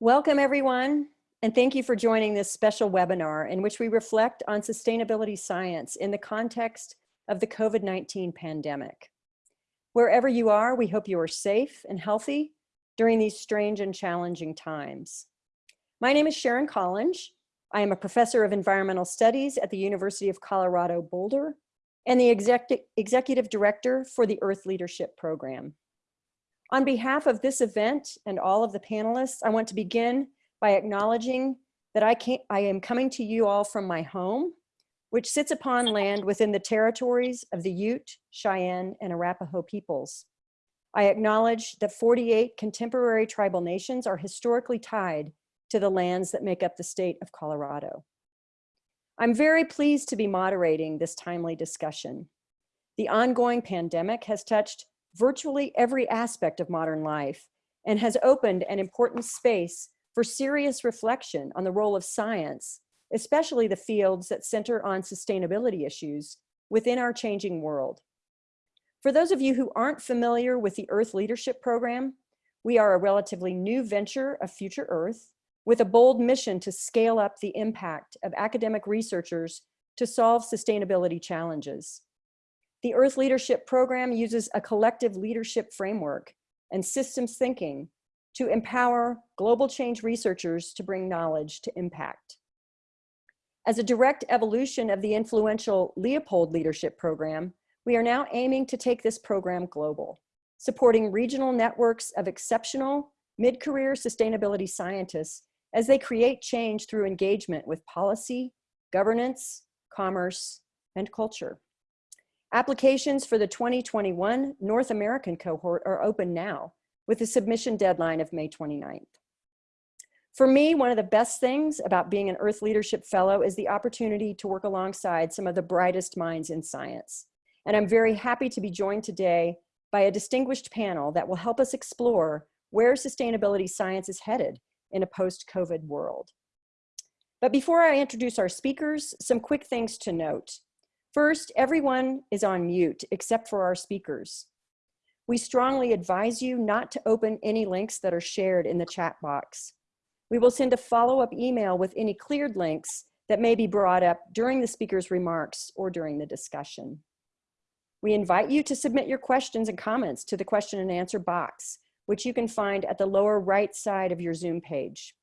Welcome everyone, and thank you for joining this special webinar in which we reflect on sustainability science in the context of the COVID-19 pandemic. Wherever you are, we hope you are safe and healthy during these strange and challenging times. My name is Sharon Collinge. I am a professor of environmental studies at the University of Colorado Boulder and the exec executive director for the Earth Leadership Program. On behalf of this event and all of the panelists, I want to begin by acknowledging that I, I am coming to you all from my home, which sits upon land within the territories of the Ute, Cheyenne, and Arapaho peoples. I acknowledge that 48 contemporary tribal nations are historically tied to the lands that make up the state of Colorado. I'm very pleased to be moderating this timely discussion. The ongoing pandemic has touched virtually every aspect of modern life and has opened an important space for serious reflection on the role of science, especially the fields that center on sustainability issues within our changing world. For those of you who aren't familiar with the Earth Leadership Program, we are a relatively new venture of Future Earth with a bold mission to scale up the impact of academic researchers to solve sustainability challenges. The Earth Leadership Program uses a collective leadership framework and systems thinking to empower global change researchers to bring knowledge to impact. As a direct evolution of the influential Leopold Leadership Program, we are now aiming to take this program global, supporting regional networks of exceptional mid-career sustainability scientists as they create change through engagement with policy, governance, commerce, and culture. Applications for the 2021 North American cohort are open now with a submission deadline of May 29th. For me, one of the best things about being an Earth Leadership Fellow is the opportunity to work alongside some of the brightest minds in science. And I'm very happy to be joined today by a distinguished panel that will help us explore where sustainability science is headed in a post-COVID world. But before I introduce our speakers, some quick things to note. First, everyone is on mute except for our speakers. We strongly advise you not to open any links that are shared in the chat box. We will send a follow-up email with any cleared links that may be brought up during the speaker's remarks or during the discussion. We invite you to submit your questions and comments to the question and answer box, which you can find at the lower right side of your Zoom page.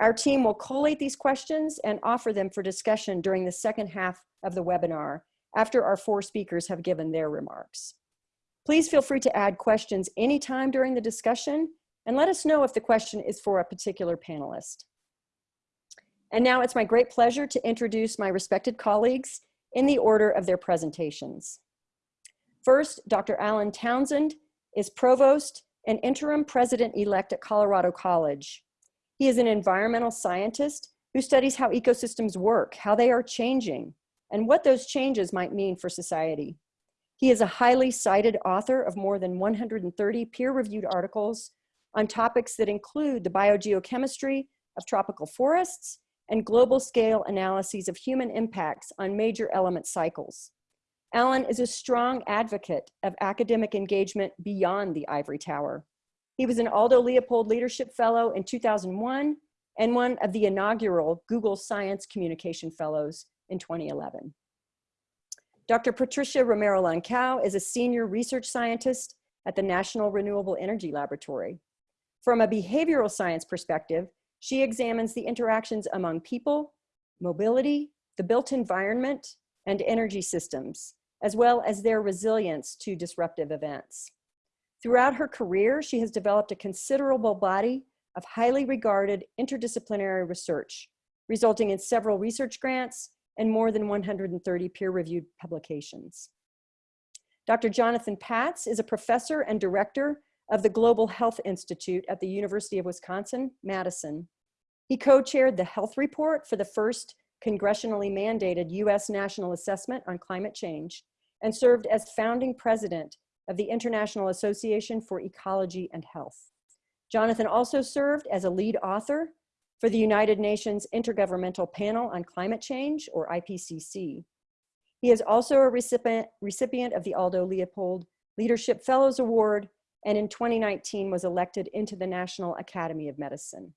Our team will collate these questions and offer them for discussion during the second half of the webinar after our four speakers have given their remarks. Please feel free to add questions anytime during the discussion and let us know if the question is for a particular panelist. And now it's my great pleasure to introduce my respected colleagues in the order of their presentations. First, Dr. Alan Townsend is Provost and Interim President-elect at Colorado College. He is an environmental scientist who studies how ecosystems work, how they are changing, and what those changes might mean for society. He is a highly cited author of more than 130 peer-reviewed articles on topics that include the biogeochemistry of tropical forests and global scale analyses of human impacts on major element cycles. Alan is a strong advocate of academic engagement beyond the ivory tower. He was an Aldo Leopold Leadership Fellow in 2001 and one of the inaugural Google Science Communication Fellows in 2011. Dr. Patricia Romero Lankao is a senior research scientist at the National Renewable Energy Laboratory. From a behavioral science perspective, she examines the interactions among people, mobility, the built environment, and energy systems, as well as their resilience to disruptive events. Throughout her career, she has developed a considerable body of highly regarded interdisciplinary research, resulting in several research grants and more than 130 peer-reviewed publications. Dr. Jonathan Patz is a professor and director of the Global Health Institute at the University of Wisconsin-Madison. He co-chaired the health report for the first congressionally mandated US National Assessment on Climate Change and served as founding president of the International Association for Ecology and Health. Jonathan also served as a lead author for the United Nations Intergovernmental Panel on Climate Change, or IPCC. He is also a recipient, recipient of the Aldo Leopold Leadership Fellows Award, and in 2019 was elected into the National Academy of Medicine.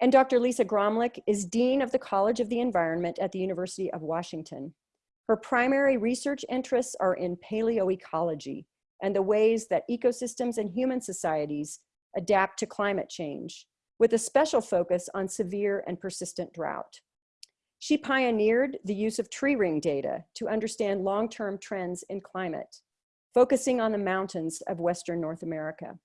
And Dr. Lisa Graumlich is Dean of the College of the Environment at the University of Washington. Her primary research interests are in paleoecology and the ways that ecosystems and human societies adapt to climate change, with a special focus on severe and persistent drought. She pioneered the use of tree ring data to understand long-term trends in climate, focusing on the mountains of Western North America.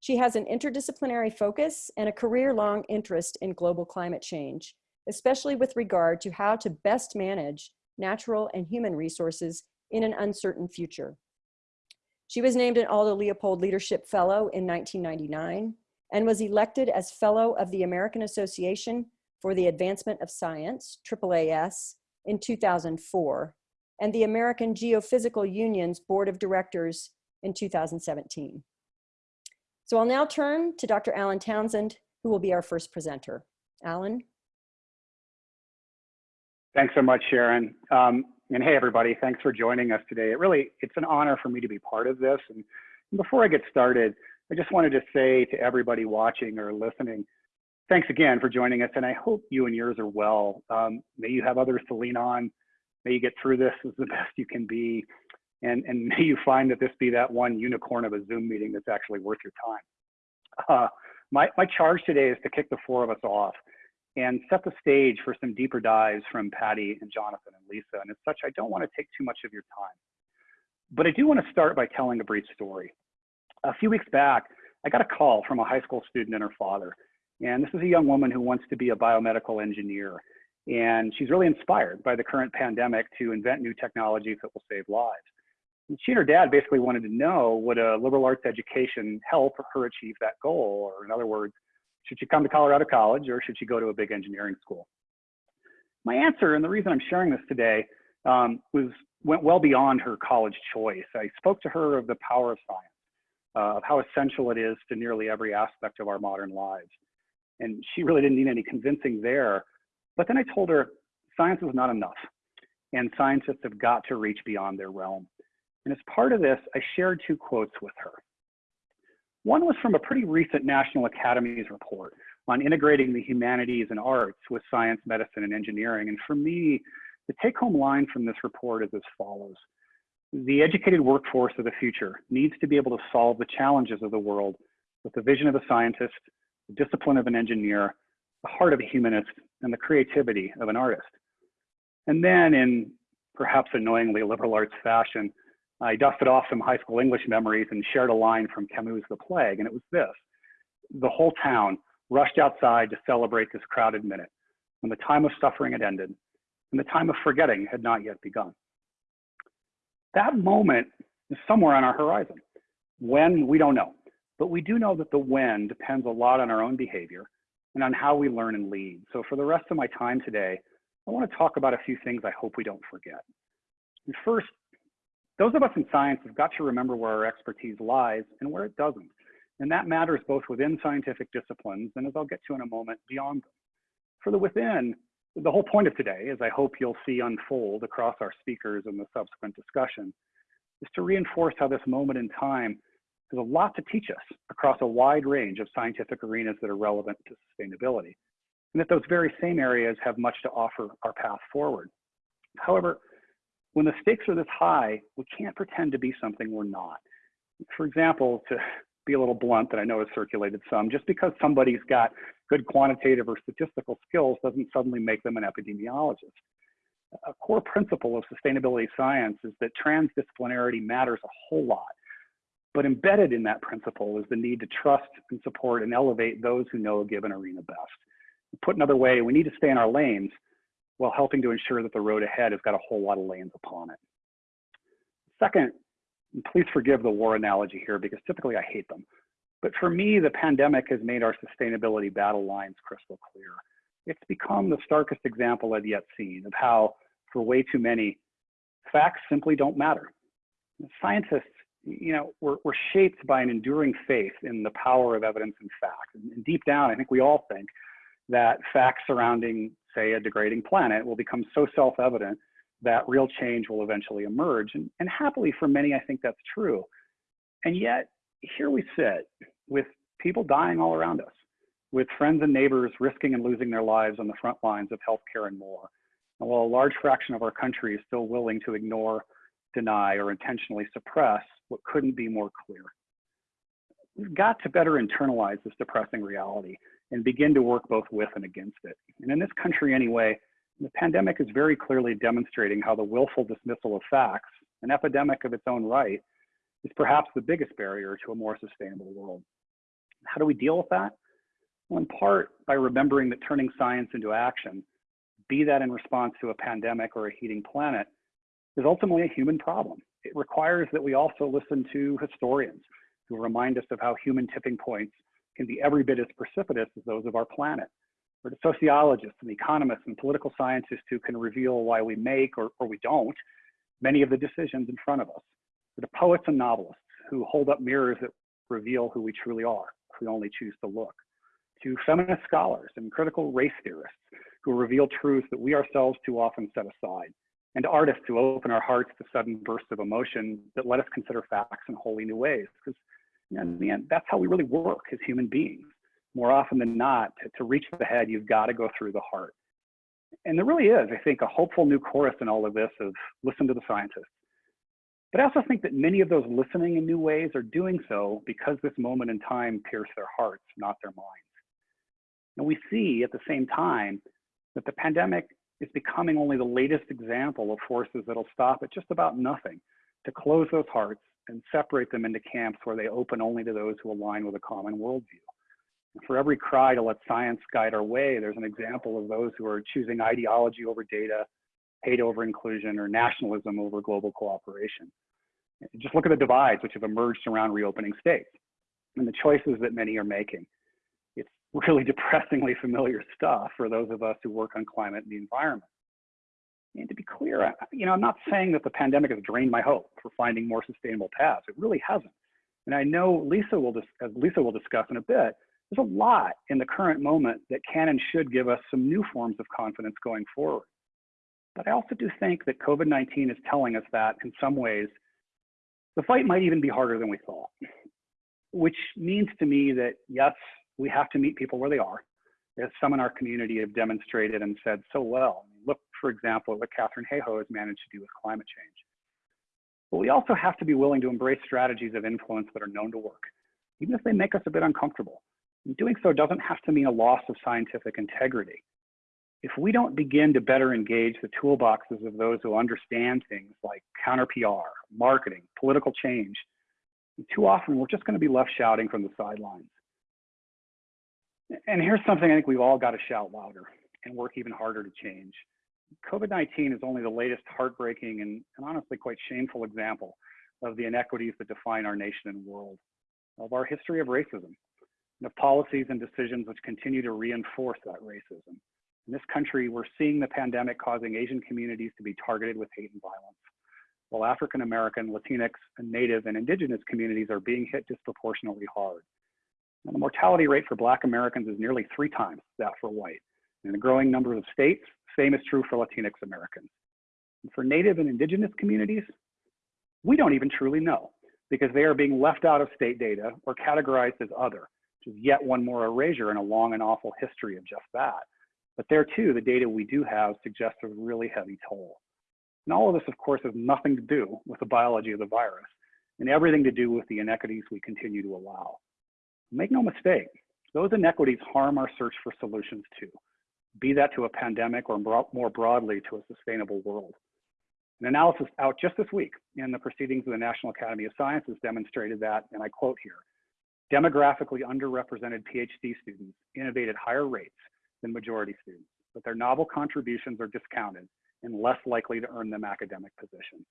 She has an interdisciplinary focus and a career-long interest in global climate change, especially with regard to how to best manage natural and human resources in an uncertain future. She was named an Aldo Leopold Leadership Fellow in 1999 and was elected as Fellow of the American Association for the Advancement of Science, AAAS, in 2004, and the American Geophysical Union's Board of Directors in 2017. So I'll now turn to Dr. Alan Townsend, who will be our first presenter. Alan? Thanks so much, Sharon. Um, and hey, everybody, thanks for joining us today. It really, it's an honor for me to be part of this. And before I get started, I just wanted to say to everybody watching or listening, thanks again for joining us. And I hope you and yours are well. Um, may you have others to lean on. May you get through this as the best you can be. And, and may you find that this be that one unicorn of a Zoom meeting that's actually worth your time. Uh, my, my charge today is to kick the four of us off and set the stage for some deeper dives from Patty and Jonathan and Lisa. And as such, I don't want to take too much of your time. But I do want to start by telling a brief story. A few weeks back, I got a call from a high school student and her father. And this is a young woman who wants to be a biomedical engineer. And she's really inspired by the current pandemic to invent new technologies that will save lives. And she and her dad basically wanted to know would a liberal arts education help her achieve that goal? Or in other words, should she come to Colorado College or should she go to a big engineering school? My answer, and the reason I'm sharing this today, um, was went well beyond her college choice. I spoke to her of the power of science, uh, of how essential it is to nearly every aspect of our modern lives. And she really didn't need any convincing there. But then I told her science is not enough, and scientists have got to reach beyond their realm. And as part of this, I shared two quotes with her. One was from a pretty recent National Academies report on integrating the humanities and arts with science, medicine, and engineering. And for me, the take home line from this report is as follows. The educated workforce of the future needs to be able to solve the challenges of the world with the vision of a scientist, the discipline of an engineer, the heart of a humanist, and the creativity of an artist. And then in perhaps annoyingly liberal arts fashion, I dusted off some high school English memories and shared a line from Camus' The Plague, and it was this. The whole town rushed outside to celebrate this crowded minute when the time of suffering had ended and the time of forgetting had not yet begun. That moment is somewhere on our horizon. When, we don't know, but we do know that the when depends a lot on our own behavior and on how we learn and lead. So for the rest of my time today, I want to talk about a few things I hope we don't forget. And first, those of us in science have got to remember where our expertise lies and where it doesn't. And that matters both within scientific disciplines and as I'll get to in a moment, beyond them. For the within, the whole point of today, as I hope you'll see unfold across our speakers and the subsequent discussion, is to reinforce how this moment in time has a lot to teach us across a wide range of scientific arenas that are relevant to sustainability, and that those very same areas have much to offer our path forward. However, when the stakes are this high, we can't pretend to be something we're not. For example, to be a little blunt that I know has circulated some, just because somebody's got good quantitative or statistical skills doesn't suddenly make them an epidemiologist. A core principle of sustainability science is that transdisciplinarity matters a whole lot. But embedded in that principle is the need to trust and support and elevate those who know a given arena best. Put another way, we need to stay in our lanes, while helping to ensure that the road ahead has got a whole lot of lanes upon it. Second, please forgive the war analogy here because typically I hate them. But for me, the pandemic has made our sustainability battle lines crystal clear. It's become the starkest example I've yet seen of how, for way too many, facts simply don't matter. Scientists, you know, we're, we're shaped by an enduring faith in the power of evidence and fact. And deep down, I think we all think that facts surrounding say, a degrading planet will become so self-evident that real change will eventually emerge. And, and happily for many, I think that's true. And yet, here we sit with people dying all around us, with friends and neighbors risking and losing their lives on the front lines of healthcare and more. And while a large fraction of our country is still willing to ignore, deny, or intentionally suppress what couldn't be more clear. We've got to better internalize this depressing reality and begin to work both with and against it. And in this country anyway, the pandemic is very clearly demonstrating how the willful dismissal of facts, an epidemic of its own right, is perhaps the biggest barrier to a more sustainable world. How do we deal with that? Well, in part by remembering that turning science into action, be that in response to a pandemic or a heating planet, is ultimately a human problem. It requires that we also listen to historians who remind us of how human tipping points can be every bit as precipitous as those of our planet, or to sociologists and economists and political scientists who can reveal why we make or, or we don't many of the decisions in front of us, or to poets and novelists who hold up mirrors that reveal who we truly are if we only choose to look, to feminist scholars and critical race theorists who reveal truths that we ourselves too often set aside, and artists who open our hearts to sudden bursts of emotion that let us consider facts in wholly new ways. Because in the end, that's how we really work as human beings. More often than not, to, to reach the head, you've got to go through the heart. And there really is, I think, a hopeful new chorus in all of this of listen to the scientists. But I also think that many of those listening in new ways are doing so because this moment in time pierced their hearts, not their minds. And we see at the same time that the pandemic is becoming only the latest example of forces that'll stop at just about nothing to close those hearts and separate them into camps where they open only to those who align with a common worldview. For every cry to let science guide our way, there's an example of those who are choosing ideology over data, hate over inclusion, or nationalism over global cooperation. Just look at the divides which have emerged around reopening states and the choices that many are making really depressingly familiar stuff for those of us who work on climate and the environment. And to be clear, you know, I'm not saying that the pandemic has drained my hope for finding more sustainable paths. It really hasn't. And I know Lisa will, as Lisa will discuss in a bit, there's a lot in the current moment that can and should give us some new forms of confidence going forward. But I also do think that COVID-19 is telling us that in some ways, the fight might even be harder than we thought, which means to me that yes, we have to meet people where they are, as some in our community have demonstrated and said so well. Look, for example, at what Katharine Hayhoe has managed to do with climate change. But we also have to be willing to embrace strategies of influence that are known to work, even if they make us a bit uncomfortable. And doing so doesn't have to mean a loss of scientific integrity. If we don't begin to better engage the toolboxes of those who understand things like counter PR, marketing, political change, too often we're just going to be left shouting from the sidelines. And here's something I think we've all got to shout louder and work even harder to change. COVID-19 is only the latest heartbreaking and, and, honestly quite shameful example of the inequities that define our nation and world, of our history of racism, and of policies and decisions which continue to reinforce that racism. In this country, we're seeing the pandemic causing Asian communities to be targeted with hate and violence, while African American, Latinx, and Native and Indigenous communities are being hit disproportionately hard. And the mortality rate for Black Americans is nearly three times that for white. In a growing number of states, same is true for Latinx Americans. And for Native and Indigenous communities, we don't even truly know because they are being left out of state data or categorized as other, which is yet one more erasure in a long and awful history of just that. But there too, the data we do have suggests a really heavy toll. And all of this, of course, has nothing to do with the biology of the virus and everything to do with the inequities we continue to allow. Make no mistake, those inequities harm our search for solutions too, be that to a pandemic or more broadly to a sustainable world. An analysis out just this week in the proceedings of the National Academy of Sciences demonstrated that, and I quote here, demographically underrepresented PhD students innovate at higher rates than majority students, but their novel contributions are discounted and less likely to earn them academic positions.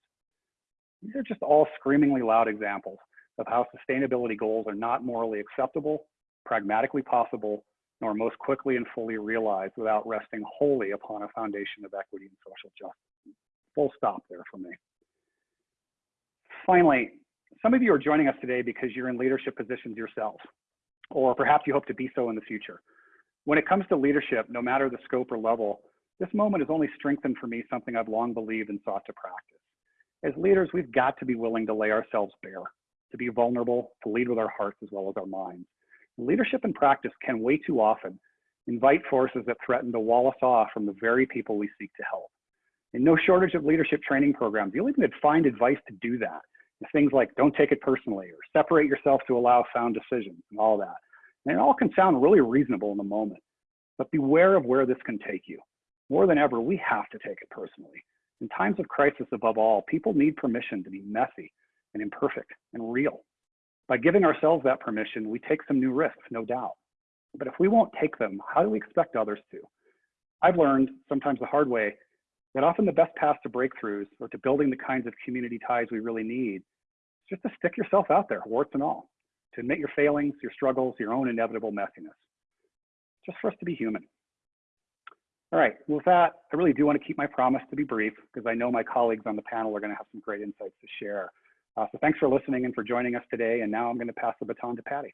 These are just all screamingly loud examples of how sustainability goals are not morally acceptable, pragmatically possible, nor most quickly and fully realized without resting wholly upon a foundation of equity and social justice. Full stop there for me. Finally, some of you are joining us today because you're in leadership positions yourself, or perhaps you hope to be so in the future. When it comes to leadership, no matter the scope or level, this moment has only strengthened for me something I've long believed and sought to practice. As leaders, we've got to be willing to lay ourselves bare, to be vulnerable, to lead with our hearts as well as our minds, Leadership and practice can way too often invite forces that threaten to wall us off from the very people we seek to help. And no shortage of leadership training programs. You'll even find advice to do that. Things like don't take it personally or separate yourself to allow sound decisions and all that. And it all can sound really reasonable in the moment, but beware of where this can take you. More than ever, we have to take it personally. In times of crisis above all, people need permission to be messy and imperfect and real. By giving ourselves that permission, we take some new risks, no doubt. But if we won't take them, how do we expect others to? I've learned, sometimes the hard way, that often the best path to breakthroughs or to building the kinds of community ties we really need is just to stick yourself out there, warts and all, to admit your failings, your struggles, your own inevitable messiness, just for us to be human. All right, with that, I really do want to keep my promise to be brief because I know my colleagues on the panel are going to have some great insights to share. Uh, so thanks for listening and for joining us today. And now I'm going to pass the baton to Patty.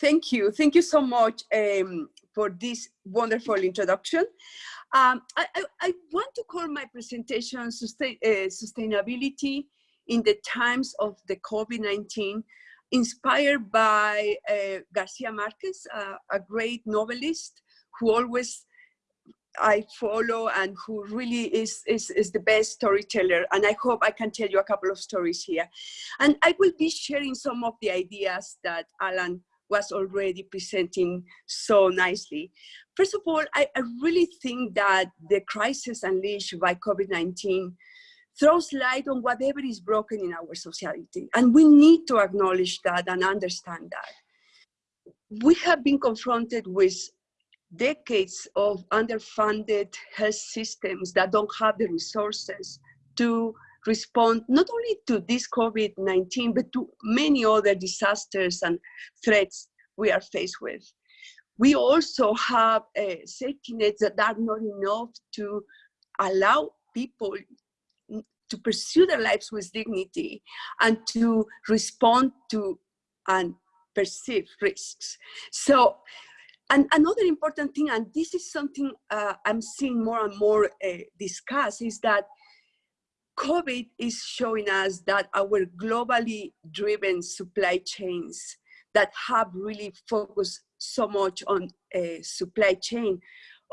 Thank you. Thank you so much um, for this wonderful introduction. Um, I, I, I, want to call my presentation sustain, uh, Sustainability in the Times of the COVID-19, inspired by uh, Garcia Marquez, uh, a great novelist who always I follow and who really is, is, is the best storyteller. And I hope I can tell you a couple of stories here. And I will be sharing some of the ideas that Alan was already presenting so nicely. First of all, I, I really think that the crisis unleashed by COVID-19 throws light on whatever is broken in our society. And we need to acknowledge that and understand that. We have been confronted with decades of underfunded health systems that don't have the resources to respond not only to this COVID-19, but to many other disasters and threats we are faced with. We also have uh, safety nets that are not enough to allow people to pursue their lives with dignity and to respond to and perceive risks. So, and another important thing, and this is something uh, I'm seeing more and more uh, discussed, is that COVID is showing us that our globally driven supply chains that have really focused so much on uh, supply chain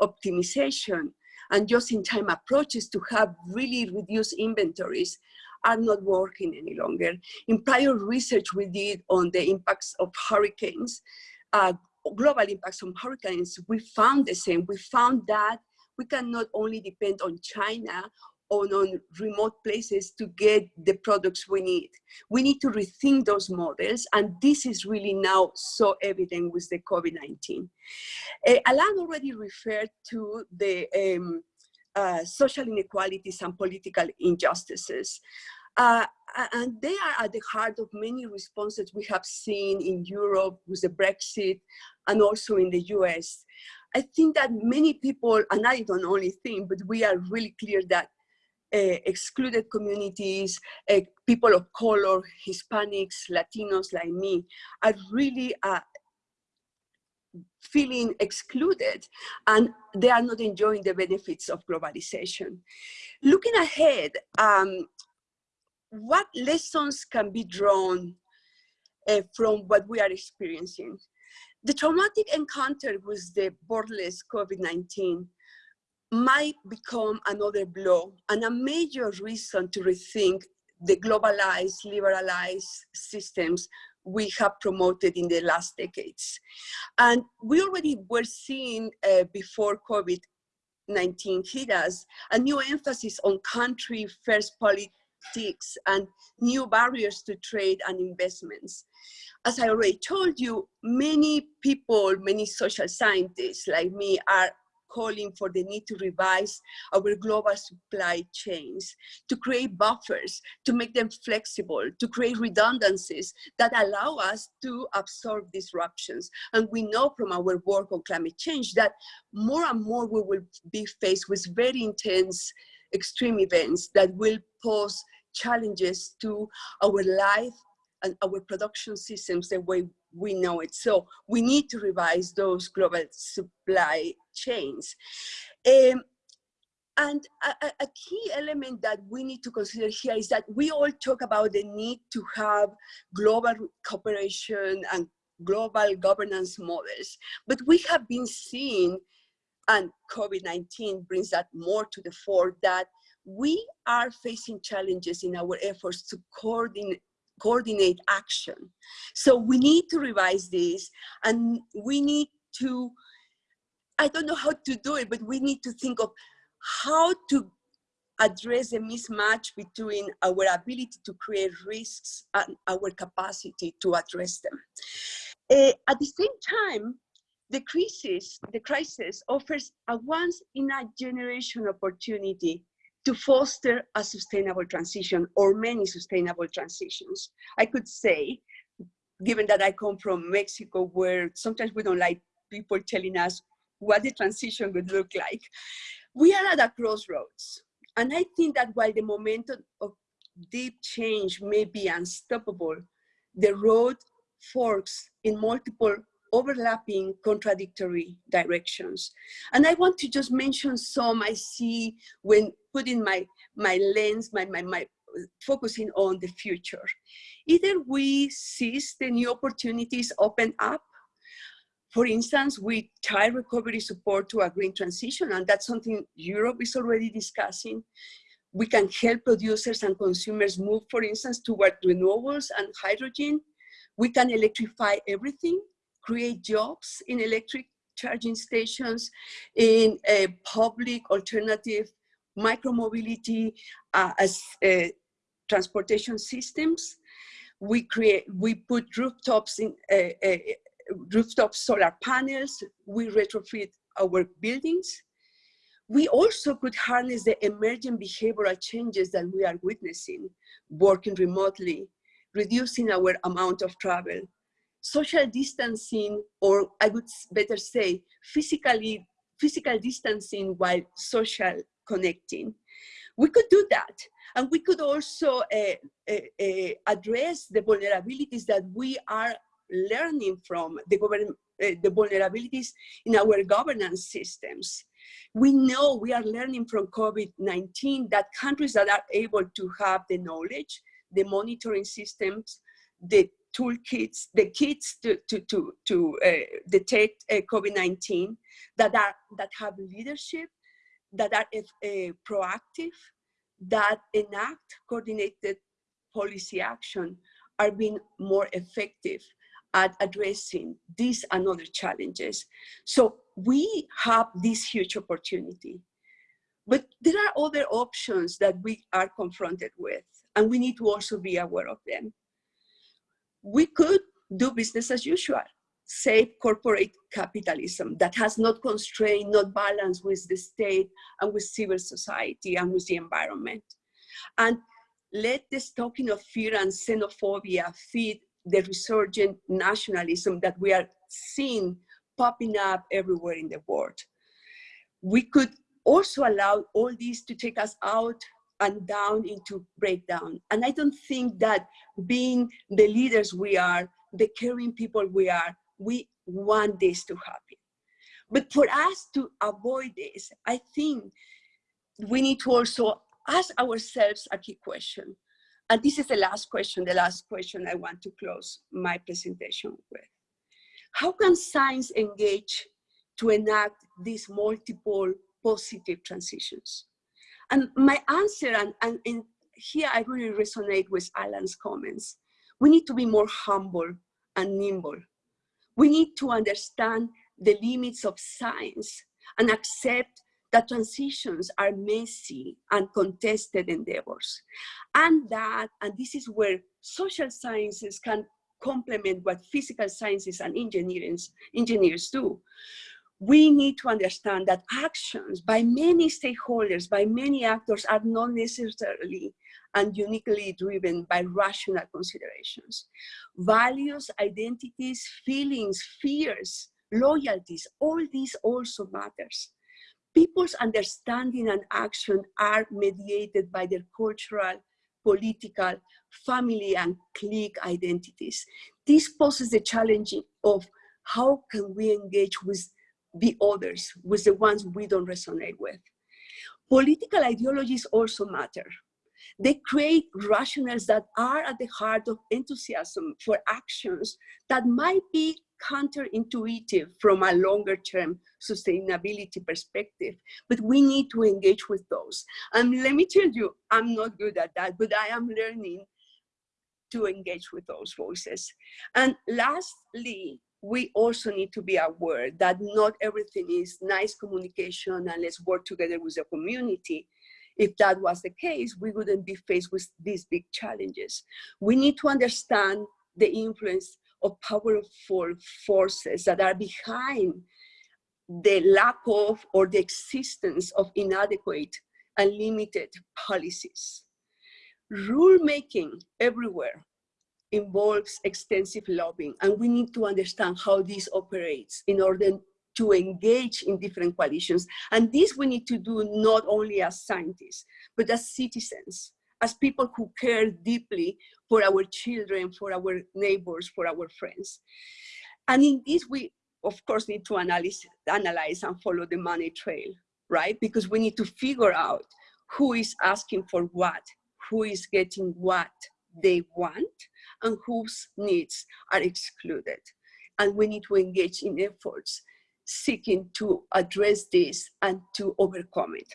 optimization and just-in-time approaches to have really reduced inventories are not working any longer. In prior research we did on the impacts of hurricanes, uh, global impacts from hurricanes, we found the same. We found that we can not only depend on China on, on remote places to get the products we need. We need to rethink those models, and this is really now so evident with the COVID-19. Uh, Alan already referred to the um, uh, social inequalities and political injustices. Uh, and they are at the heart of many responses we have seen in Europe with the Brexit and also in the US. I think that many people, and I don't only think, but we are really clear that uh, excluded communities, uh, people of color, Hispanics, Latinos like me, are really uh, feeling excluded and they are not enjoying the benefits of globalization. Looking ahead, um, what lessons can be drawn uh, from what we are experiencing? The traumatic encounter with the borderless COVID-19 might become another blow and a major reason to rethink the globalized, liberalized systems we have promoted in the last decades. And we already were seeing uh, before COVID-19 hit us, a new emphasis on country first and new barriers to trade and investments. As I already told you, many people, many social scientists like me are calling for the need to revise our global supply chains, to create buffers, to make them flexible, to create redundancies that allow us to absorb disruptions. And we know from our work on climate change that more and more we will be faced with very intense extreme events that will pose challenges to our life and our production systems the way we know it. So we need to revise those global supply chains. Um, and a, a, a key element that we need to consider here is that we all talk about the need to have global cooperation and global governance models, but we have been seeing, and COVID-19 brings that more to the fore, that we are facing challenges in our efforts to coordinate coordinate action. So we need to revise this and we need to, I don't know how to do it, but we need to think of how to address the mismatch between our ability to create risks and our capacity to address them. Uh, at the same time, the crisis, the crisis offers a once in a generation opportunity to foster a sustainable transition or many sustainable transitions. I could say, given that I come from Mexico, where sometimes we don't like people telling us what the transition would look like. We are at a crossroads. And I think that while the momentum of deep change may be unstoppable, the road forks in multiple overlapping contradictory directions. And I want to just mention some I see when putting my, my lens, my, my, my focusing on the future. Either we seize the new opportunities open up, for instance, with child recovery support to a green transition, and that's something Europe is already discussing. We can help producers and consumers move, for instance, toward renewables and hydrogen. We can electrify everything create jobs in electric charging stations, in a public alternative micromobility uh, as uh, transportation systems. We create, we put rooftops in uh, uh, rooftop solar panels. We retrofit our buildings. We also could harness the emerging behavioral changes that we are witnessing, working remotely, reducing our amount of travel, social distancing, or I would better say, physically, physical distancing while social connecting. We could do that. And we could also uh, uh, uh, address the vulnerabilities that we are learning from the, the vulnerabilities in our governance systems. We know we are learning from COVID-19 that countries that are able to have the knowledge, the monitoring systems, the toolkits, the kits to, to, to, to uh, detect uh, COVID-19 that, are, that have leadership, that are uh, proactive, that enact coordinated policy action are being more effective at addressing these and other challenges. So we have this huge opportunity. But there are other options that we are confronted with, and we need to also be aware of them we could do business as usual, save corporate capitalism that has not constrained, not balanced with the state and with civil society and with the environment. And let the talking of fear and xenophobia feed the resurgent nationalism that we are seeing popping up everywhere in the world. We could also allow all these to take us out and down into breakdown. And I don't think that being the leaders we are, the caring people we are, we want this to happen. But for us to avoid this, I think we need to also ask ourselves a key question. And this is the last question, the last question I want to close my presentation with. How can science engage to enact these multiple positive transitions? And my answer, and, and, here I really resonate with Alan's comments, we need to be more humble and nimble. We need to understand the limits of science and accept that transitions are messy and contested endeavors. And that, and this is where social sciences can complement what physical sciences and engineers, engineers do we need to understand that actions by many stakeholders, by many actors are not necessarily and uniquely driven by rational considerations. Values, identities, feelings, fears, loyalties, all these also matters. People's understanding and action are mediated by their cultural, political, family, and clique identities. This poses the challenge of how can we engage with the others, with the ones we don't resonate with. Political ideologies also matter. They create rationales that are at the heart of enthusiasm for actions that might be counterintuitive from a longer term sustainability perspective, but we need to engage with those. And let me tell you, I'm not good at that, but I am learning to engage with those voices. And lastly, we also need to be aware that not everything is nice communication and let's work together with the community. If that was the case, we wouldn't be faced with these big challenges. We need to understand the influence of powerful forces that are behind the lack of or the existence of inadequate and limited policies. Rulemaking everywhere involves extensive lobbying and we need to understand how this operates in order to engage in different coalitions. And this we need to do not only as scientists, but as citizens, as people who care deeply for our children, for our neighbors, for our friends. And in this, we of course need to analyze, analyze and follow the money trail, right? Because we need to figure out who is asking for what, who is getting what they want, and whose needs are excluded. And we need to engage in efforts seeking to address this and to overcome it.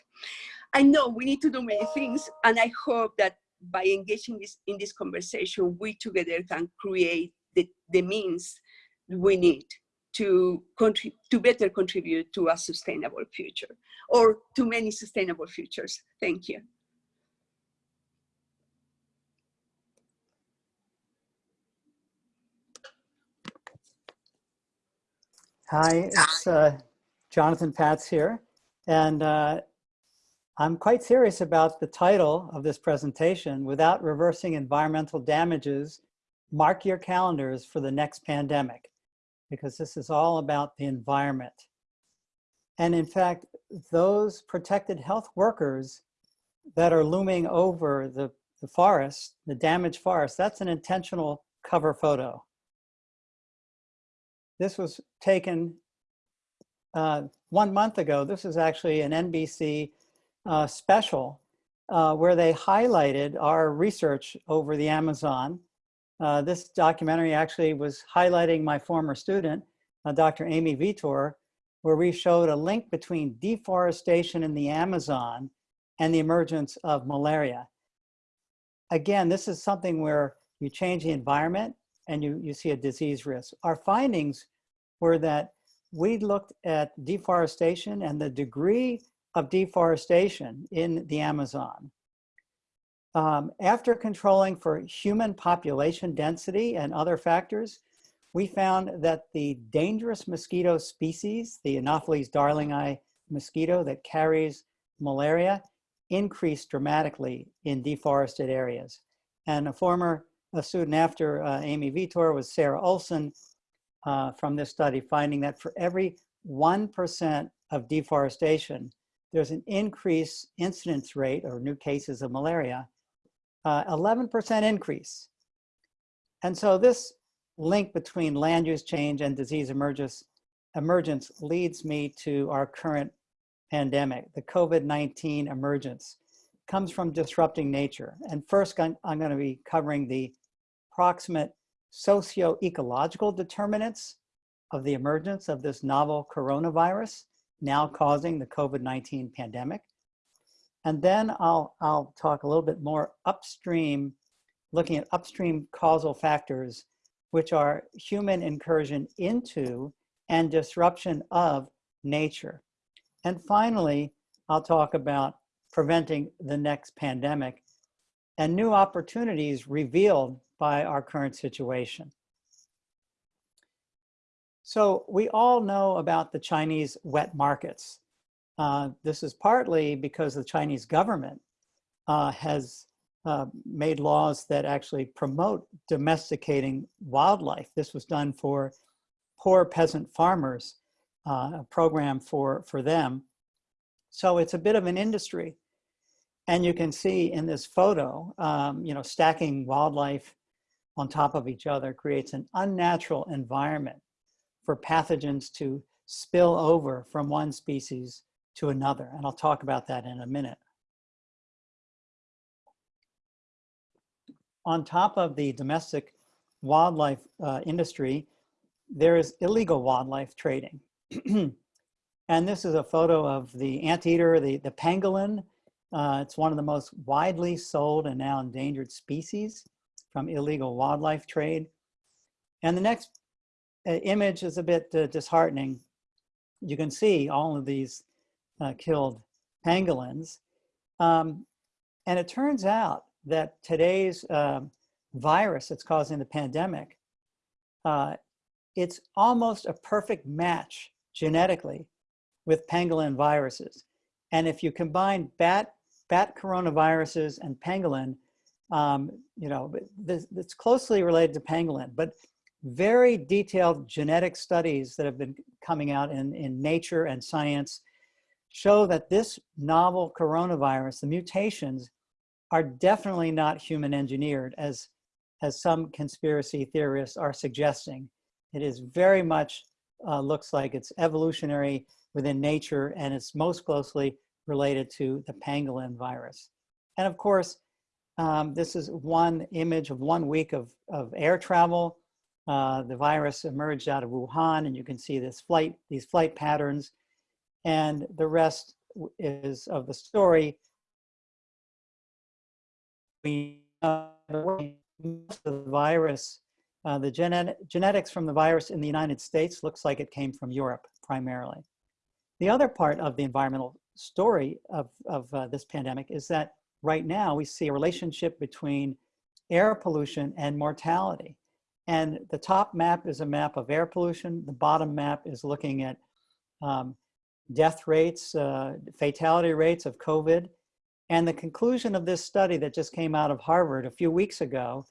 I know we need to do many things, and I hope that by engaging this, in this conversation, we together can create the, the means we need to, to better contribute to a sustainable future or to many sustainable futures. Thank you. Hi, it's uh, Jonathan Patz here. And uh, I'm quite serious about the title of this presentation, Without Reversing Environmental Damages, Mark Your Calendars for the Next Pandemic, because this is all about the environment. And in fact, those protected health workers that are looming over the, the forest, the damaged forest, that's an intentional cover photo. This was taken uh, one month ago. This is actually an NBC uh, special uh, where they highlighted our research over the Amazon. Uh, this documentary actually was highlighting my former student, uh, Dr. Amy Vittor, where we showed a link between deforestation in the Amazon and the emergence of malaria. Again, this is something where you change the environment and you, you see a disease risk. Our findings were that we looked at deforestation and the degree of deforestation in the Amazon. Um, after controlling for human population density and other factors, we found that the dangerous mosquito species, the Anopheles darlingi mosquito that carries malaria, increased dramatically in deforested areas. And a former a student after uh, Amy Vittor was Sarah Olson uh, from this study, finding that for every 1% of deforestation, there's an increased incidence rate or new cases of malaria, 11% uh, increase. And so this link between land use change and disease emergence, emergence leads me to our current pandemic, the COVID-19 emergence comes from disrupting nature. And first, I'm going to be covering the proximate socio-ecological determinants of the emergence of this novel coronavirus, now causing the COVID-19 pandemic. And then I'll, I'll talk a little bit more upstream, looking at upstream causal factors, which are human incursion into and disruption of nature. And finally, I'll talk about preventing the next pandemic and new opportunities revealed by our current situation. So we all know about the Chinese wet markets. Uh, this is partly because the Chinese government uh, has uh, made laws that actually promote domesticating wildlife. This was done for poor peasant farmers, uh, a program for, for them. So it's a bit of an industry. And you can see in this photo, um, you know, stacking wildlife on top of each other creates an unnatural environment for pathogens to spill over from one species to another. And I'll talk about that in a minute. On top of the domestic wildlife uh, industry, there is illegal wildlife trading. and this is a photo of the anteater, the, the pangolin. Uh, it's one of the most widely sold and now endangered species from illegal wildlife trade. And the next uh, image is a bit uh, disheartening. You can see all of these uh, killed pangolins. Um, and it turns out that today's um, virus that's causing the pandemic, uh, it's almost a perfect match genetically with pangolin viruses. And if you combine bat, bat coronaviruses and pangolin, um, you know, this, it's closely related to pangolin, but very detailed genetic studies that have been coming out in, in Nature and Science show that this novel coronavirus, the mutations, are definitely not human engineered as, as some conspiracy theorists are suggesting. It is very much uh, looks like it's evolutionary within nature and it's most closely related to the pangolin virus. And of course, um, this is one image of one week of, of air travel. Uh, the virus emerged out of Wuhan and you can see this flight, these flight patterns. And the rest is of the story. We the virus, uh, the genet genetics from the virus in the United States looks like it came from Europe primarily. The other part of the environmental story of, of uh, this pandemic is that right now we see a relationship between air pollution and mortality. And the top map is a map of air pollution. The bottom map is looking at um, death rates, uh, fatality rates of COVID. And the conclusion of this study that just came out of Harvard a few weeks ago,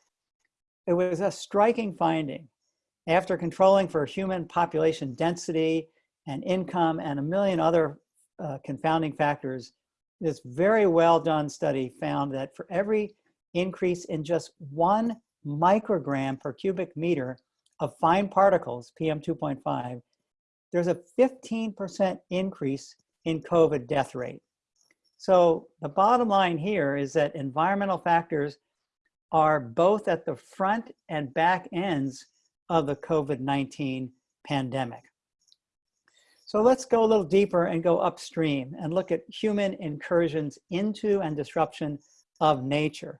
it was a striking finding. After controlling for human population density and income and a million other uh, confounding factors, this very well done study found that for every increase in just one microgram per cubic meter of fine particles, PM2.5, there's a 15% increase in COVID death rate. So the bottom line here is that environmental factors are both at the front and back ends of the COVID-19 pandemic. So let's go a little deeper and go upstream and look at human incursions into and disruption of nature.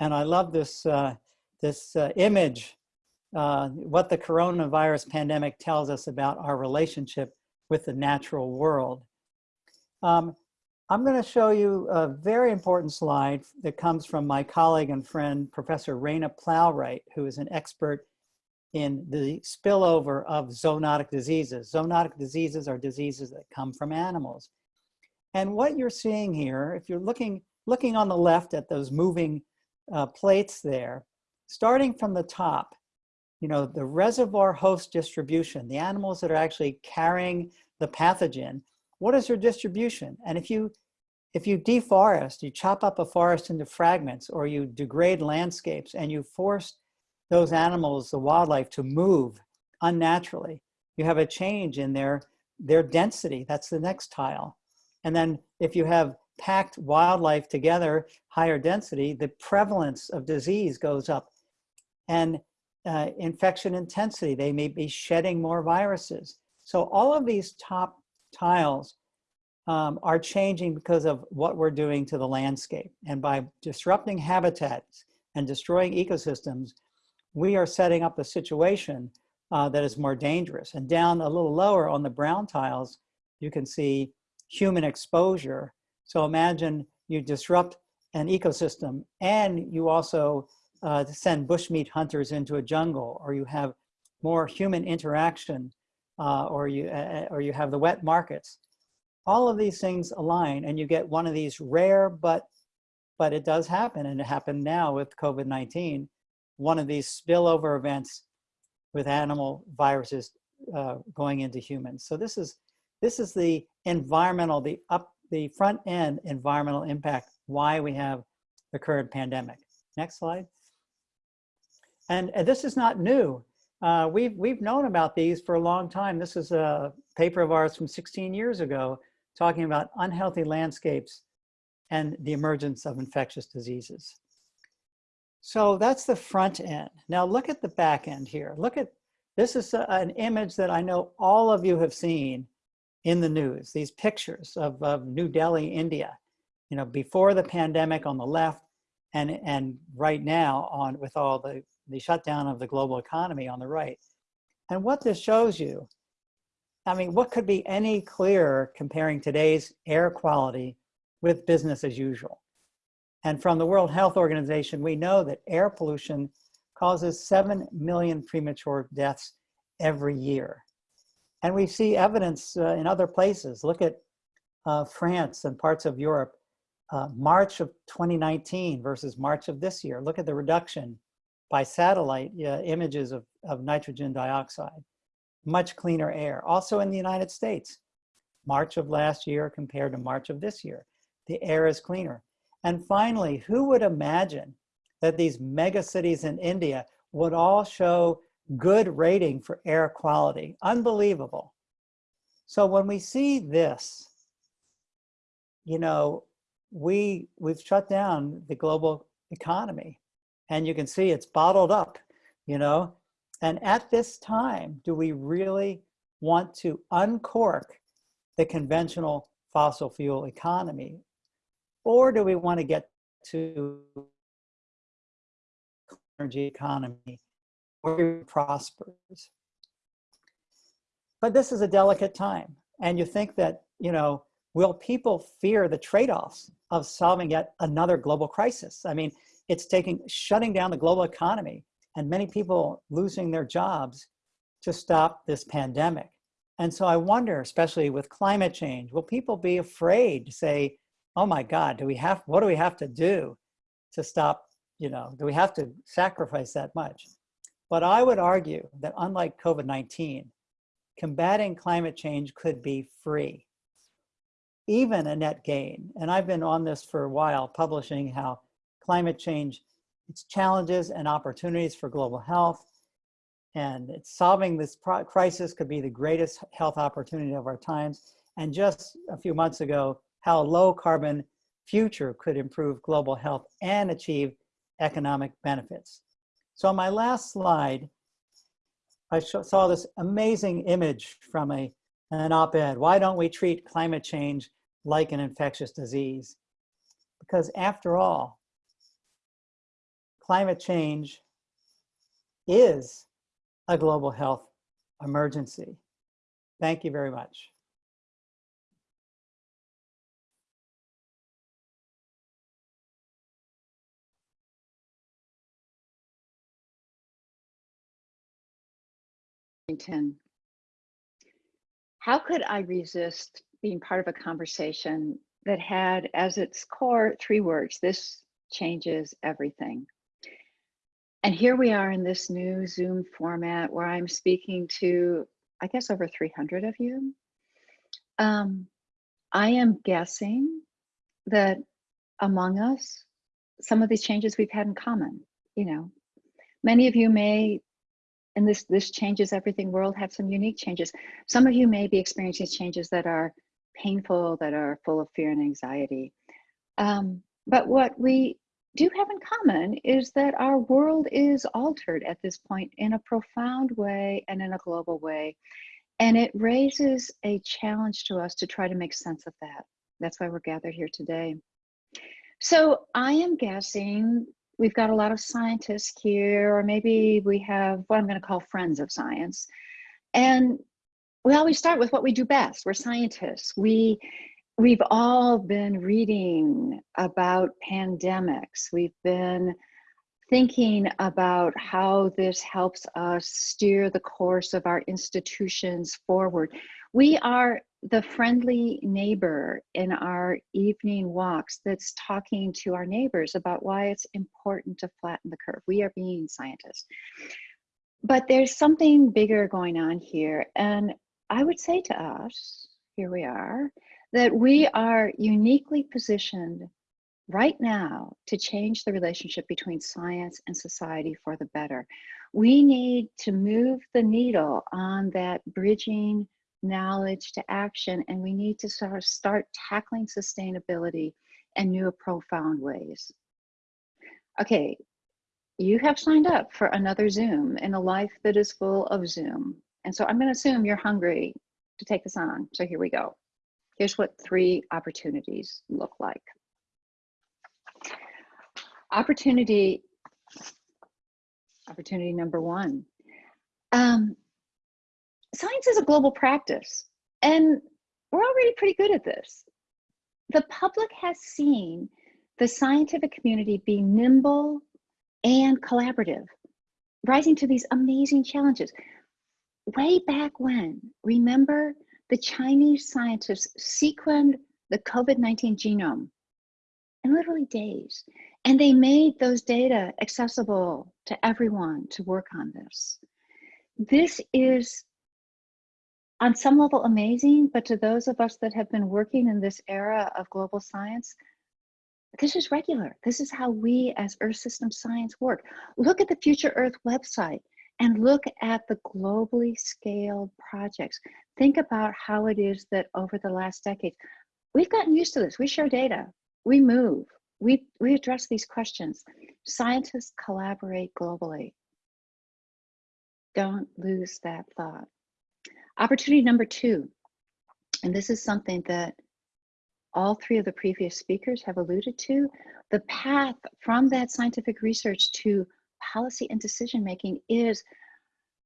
And I love this, uh, this uh, image, uh, what the coronavirus pandemic tells us about our relationship with the natural world. Um, I'm going to show you a very important slide that comes from my colleague and friend, Professor Raina Plowright, who is an expert in the spillover of zoonotic diseases. Zoonotic diseases are diseases that come from animals. And what you're seeing here, if you're looking, looking on the left at those moving uh, plates there, starting from the top, you know, the reservoir host distribution, the animals that are actually carrying the pathogen, what is their distribution? And if you, if you deforest, you chop up a forest into fragments or you degrade landscapes and you force those animals, the wildlife, to move unnaturally. You have a change in their, their density. That's the next tile. And then if you have packed wildlife together, higher density, the prevalence of disease goes up. And uh, infection intensity, they may be shedding more viruses. So all of these top tiles um, are changing because of what we're doing to the landscape. And by disrupting habitats and destroying ecosystems, we are setting up a situation uh, that is more dangerous. And down a little lower on the brown tiles, you can see human exposure. So imagine you disrupt an ecosystem and you also uh, send bushmeat hunters into a jungle or you have more human interaction uh, or, you, uh, or you have the wet markets. All of these things align and you get one of these rare, but, but it does happen and it happened now with COVID-19 one of these spillover events with animal viruses uh, going into humans. So this is this is the environmental, the up, the front end environmental impact, why we have the current pandemic. Next slide. And, and this is not new. Uh, we've, we've known about these for a long time. This is a paper of ours from 16 years ago talking about unhealthy landscapes and the emergence of infectious diseases. So that's the front end. Now look at the back end here. Look at, this is a- an image that I know all of you have seen in the news, these pictures of, of New Delhi, India, you know, before the pandemic on the left and, and right now on with all the, the shutdown of the global economy on the right. And what this shows you, I mean, what could be any clearer comparing today's air quality with business as usual? And from the World Health Organization, we know that air pollution causes 7 million premature deaths every year. And we see evidence uh, in other places. Look at uh, France and parts of Europe, uh, March of 2019 versus March of this year. Look at the reduction by satellite uh, images of, of nitrogen dioxide. Much cleaner air. Also in the United States, March of last year compared to March of this year. The air is cleaner. And finally, who would imagine that these mega cities in India would all show good rating for air quality? Unbelievable. So when we see this, you know, we, we've shut down the global economy and you can see it's bottled up, you know, and at this time, do we really want to uncork the conventional fossil fuel economy? Or do we want to get to energy economy where it prospers? But this is a delicate time. And you think that, you know, will people fear the trade-offs of solving yet another global crisis? I mean, it's taking, shutting down the global economy and many people losing their jobs to stop this pandemic. And so I wonder, especially with climate change, will people be afraid to say, oh my God, do we have, what do we have to do to stop, you know, do we have to sacrifice that much? But I would argue that unlike COVID-19, combating climate change could be free, even a net gain. And I've been on this for a while, publishing how climate change, its challenges and opportunities for global health, and it's solving this crisis could be the greatest health opportunity of our times. And just a few months ago, how a low carbon future could improve global health and achieve economic benefits. So on my last slide, I saw this amazing image from a, an op-ed. Why don't we treat climate change like an infectious disease? Because after all, climate change is a global health emergency. Thank you very much. Washington. How could I resist being part of a conversation that had as its core three words, this changes everything. And here we are in this new Zoom format where I'm speaking to, I guess, over 300 of you. Um, I am guessing that among us, some of these changes we've had in common. You know, many of you may and this this changes everything. World have some unique changes. Some of you may be experiencing changes that are painful that are full of fear and anxiety. Um, but what we do have in common is that our world is altered at this point in a profound way and in a global way. And it raises a challenge to us to try to make sense of that. That's why we're gathered here today. So i am guessing we've got a lot of scientists here, or maybe we have what I'm going to call friends of science. And we always start with what we do best. We're scientists. We we've all been reading about pandemics. We've been thinking about how this helps us steer the course of our institutions forward. We are the friendly neighbor in our evening walks that's talking to our neighbors about why it's important to flatten the curve. We are being scientists. But there's something bigger going on here. And I would say to us, here we are, that we are uniquely positioned right now to change the relationship between science and society for the better. We need to move the needle on that bridging knowledge to action, and we need to sort of start tackling sustainability in new profound ways. Okay, you have signed up for another Zoom in a life that is full of Zoom. And so I'm going to assume you're hungry to take this on. So here we go. Here's what three opportunities look like. Opportunity, opportunity number one. Um, science is a global practice, and we're already pretty good at this. The public has seen the scientific community be nimble and collaborative, rising to these amazing challenges. Way back when, remember the Chinese scientists sequenced the COVID-19 genome in literally days. And they made those data accessible to everyone to work on this. This is on some level amazing, but to those of us that have been working in this era of global science, this is regular. This is how we as Earth System Science work. Look at the Future Earth website and look at the globally scaled projects. Think about how it is that over the last decade, we've gotten used to this. We share data, we move, we, we address these questions. Scientists collaborate globally. Don't lose that thought. Opportunity number two, and this is something that all three of the previous speakers have alluded to, the path from that scientific research to policy and decision making is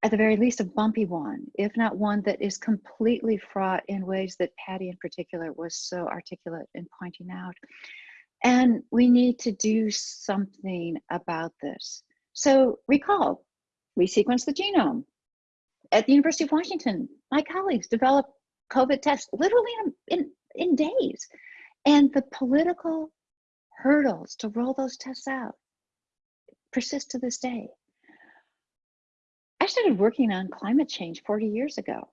at the very least a bumpy one, if not one that is completely fraught in ways that Patty in particular was so articulate in pointing out. And we need to do something about this. So recall, we sequence the genome. At the University of Washington, my colleagues developed COVID tests literally in, in, in days. And the political hurdles to roll those tests out persist to this day. I started working on climate change 40 years ago.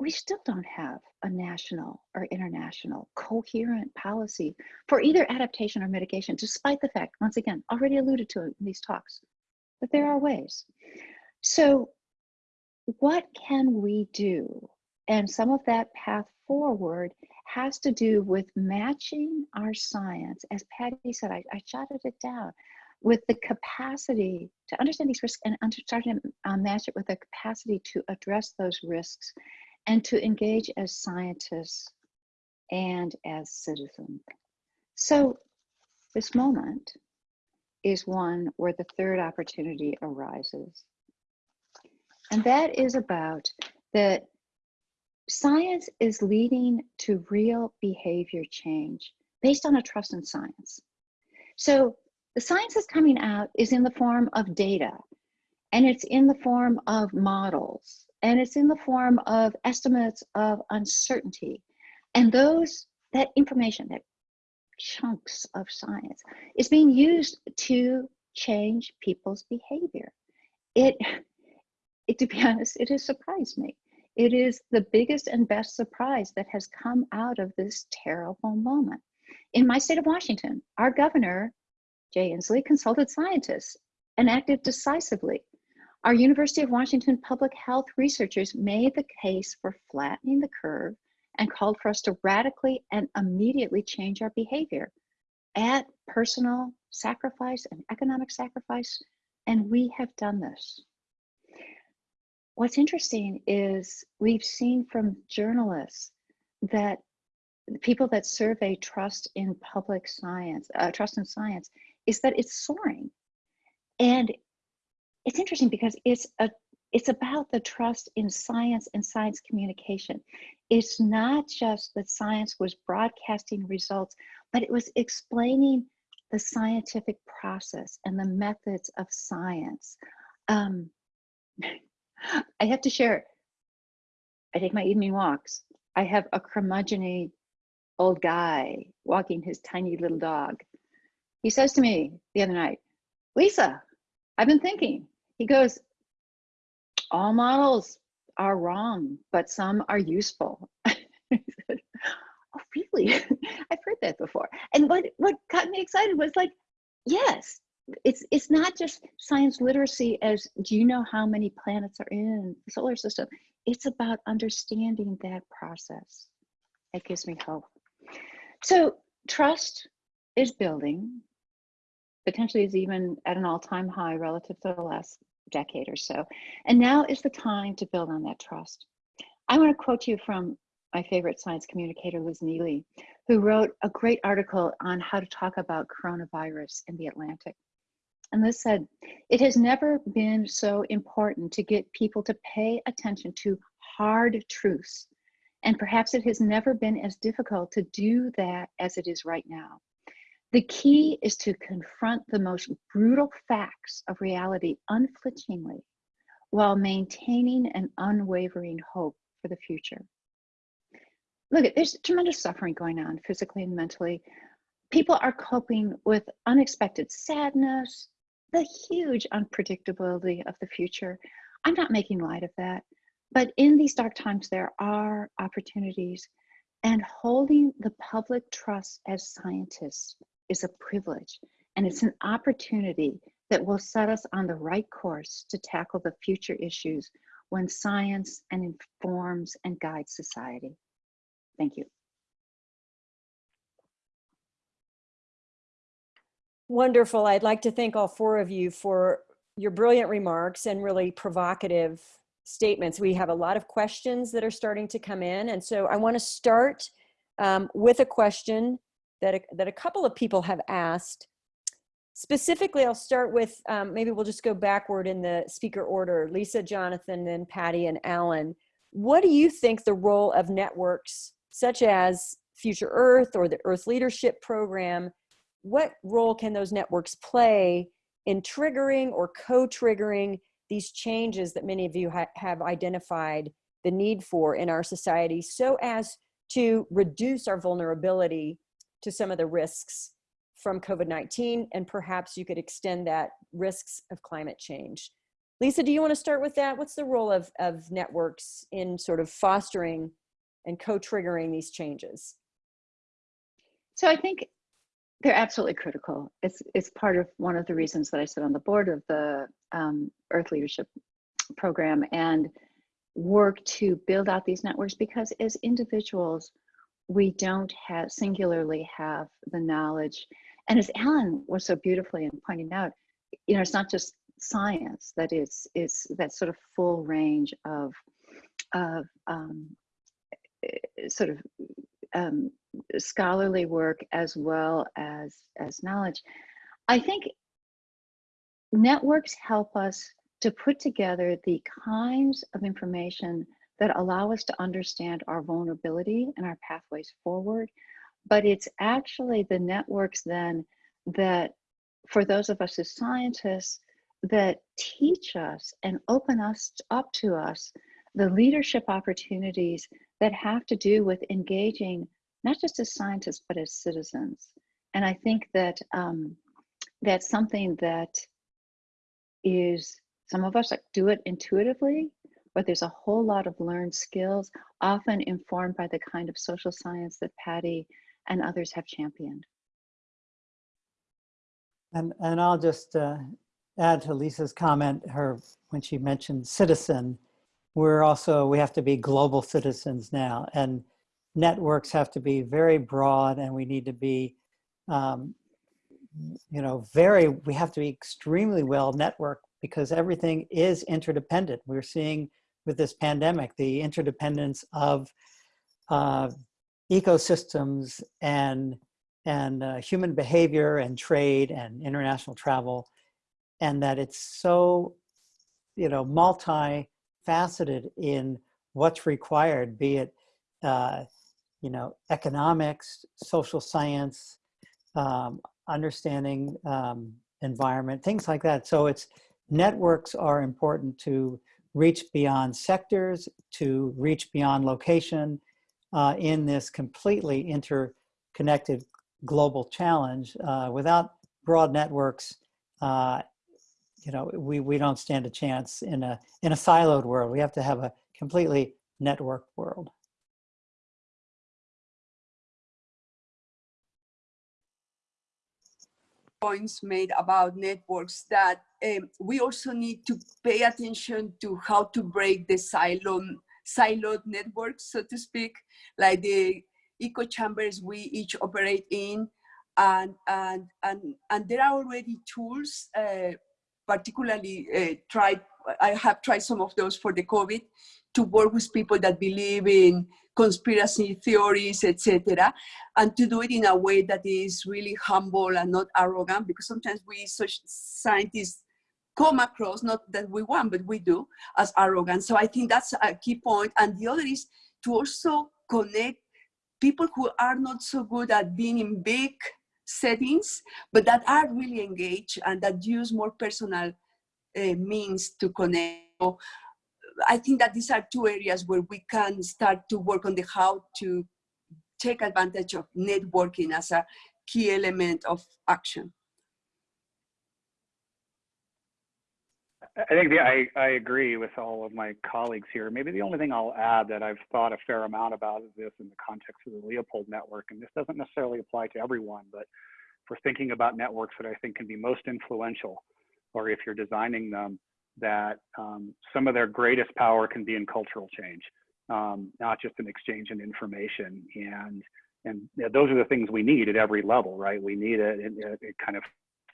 We still don't have a national or international coherent policy for either adaptation or mitigation, despite the fact, once again, already alluded to in these talks, that there are ways. So what can we do? And some of that path forward has to do with matching our science. As Patty said, I, I jotted it down with the capacity to understand these risks and starting to uh, match it with the capacity to address those risks and to engage as scientists and as citizens. So this moment is one where the third opportunity arises. And that is about that science is leading to real behavior change based on a trust in science. So the science that's coming out is in the form of data, and it's in the form of models, and it's in the form of estimates of uncertainty. And those, that information, that chunks of science is being used to change people's behavior. It, it, to be honest, it has surprised me. It is the biggest and best surprise that has come out of this terrible moment. In my state of Washington, our governor Jay Inslee consulted scientists and acted decisively. Our University of Washington public health researchers made the case for flattening the curve and called for us to radically and immediately change our behavior at personal sacrifice and economic sacrifice, and we have done this. What's interesting is we've seen from journalists that people that survey trust in public science, uh, trust in science, is that it's soaring. And it's interesting because it's a it's about the trust in science and science communication. It's not just that science was broadcasting results, but it was explaining the scientific process and the methods of science. Um, I have to share, I take my evening walks. I have a curmudgeony old guy walking his tiny little dog. He says to me the other night, Lisa, I've been thinking. He goes, all models are wrong, but some are useful. oh, really? I've heard that before. And what, what got me excited was like, yes, it's it's not just science literacy as do you know how many planets are in the solar system? it's about understanding that process. It gives me hope. So trust is building, potentially is even at an all-time high relative to the last decade or so. And now is the time to build on that trust. I want to quote you from my favorite science communicator, Liz Neeley, who wrote a great article on how to talk about coronavirus in the Atlantic. And Liz said, it has never been so important to get people to pay attention to hard truths. And perhaps it has never been as difficult to do that as it is right now. The key is to confront the most brutal facts of reality unflinchingly while maintaining an unwavering hope for the future. Look, there's tremendous suffering going on physically and mentally. People are coping with unexpected sadness, the huge unpredictability of the future. I'm not making light of that, but in these dark times, there are opportunities, and holding the public trust as scientists is a privilege, and it's an opportunity that will set us on the right course to tackle the future issues when science and informs and guides society. Thank you. Wonderful. I'd like to thank all four of you for your brilliant remarks and really provocative statements. We have a lot of questions that are starting to come in. And so I want to start um, with a question that a, that a couple of people have asked. Specifically, I'll start with, um, maybe we'll just go backward in the speaker order. Lisa, Jonathan, then Patty and Alan. What do you think the role of networks such as Future Earth or the Earth Leadership Program, what role can those networks play in triggering or co-triggering these changes that many of you ha have identified the need for in our society so as to reduce our vulnerability to some of the risks from COVID-19 and perhaps you could extend that risks of climate change. Lisa, do you want to start with that? What's the role of, of networks in sort of fostering and co-triggering these changes? So I think they're absolutely critical. It's it's part of one of the reasons that I sit on the board of the um, Earth Leadership Program and work to build out these networks because as individuals, we don't have singularly have the knowledge. And as Alan was so beautifully in pointing out, you know, it's not just science that is is that sort of full range of of um, eh, sort of um, scholarly work as well as as knowledge. I think networks help us to put together the kinds of information that allow us to understand our vulnerability and our pathways forward. But it's actually the networks then that, for those of us as scientists, that teach us and open us up to us the leadership opportunities that have to do with engaging not just as scientists but as citizens and i think that um, that's something that is some of us do it intuitively but there's a whole lot of learned skills often informed by the kind of social science that patty and others have championed And, and I'll just uh, add to Lisa's comment, her, when she mentioned citizen, we're also, we have to be global citizens now. And networks have to be very broad and we need to be, um, you know, very, we have to be extremely well networked because everything is interdependent. We're seeing with this pandemic, the interdependence of uh, ecosystems and and uh, human behavior and trade and international travel and that it's so you know multifaceted in what's required be it uh, you know economics social science um, understanding um, environment things like that so it's networks are important to reach beyond sectors to reach beyond location uh, in this completely interconnected global challenge. Uh, without broad networks, uh, you know, we, we don't stand a chance in a, in a siloed world. We have to have a completely networked world. Points made about networks that um, we also need to pay attention to how to break the silo siloed networks, so to speak, like the echo chambers we each operate in. And, and, and, and there are already tools, uh, particularly uh, tried, I have tried some of those for the COVID, to work with people that believe in conspiracy theories, etc., and to do it in a way that is really humble and not arrogant, because sometimes we such scientists come across, not that we want, but we do, as arrogant. So I think that's a key point. And the other is to also connect people who are not so good at being in big settings, but that are really engaged and that use more personal Uh, means to connect. So I think that these are two areas where we can start to work on the how to take advantage of networking as a key element of action. I think the, I, I agree with all of my colleagues here. Maybe the only thing I'll add that I've thought a fair amount about is this in the context of the Leopold network, and this doesn't necessarily apply to everyone, but for thinking about networks that I think can be most influential, or if you're designing them, that um, some of their greatest power can be in cultural change, um, not just an exchange in information. And and those are the things we need at every level, right? We need it, it, it kind of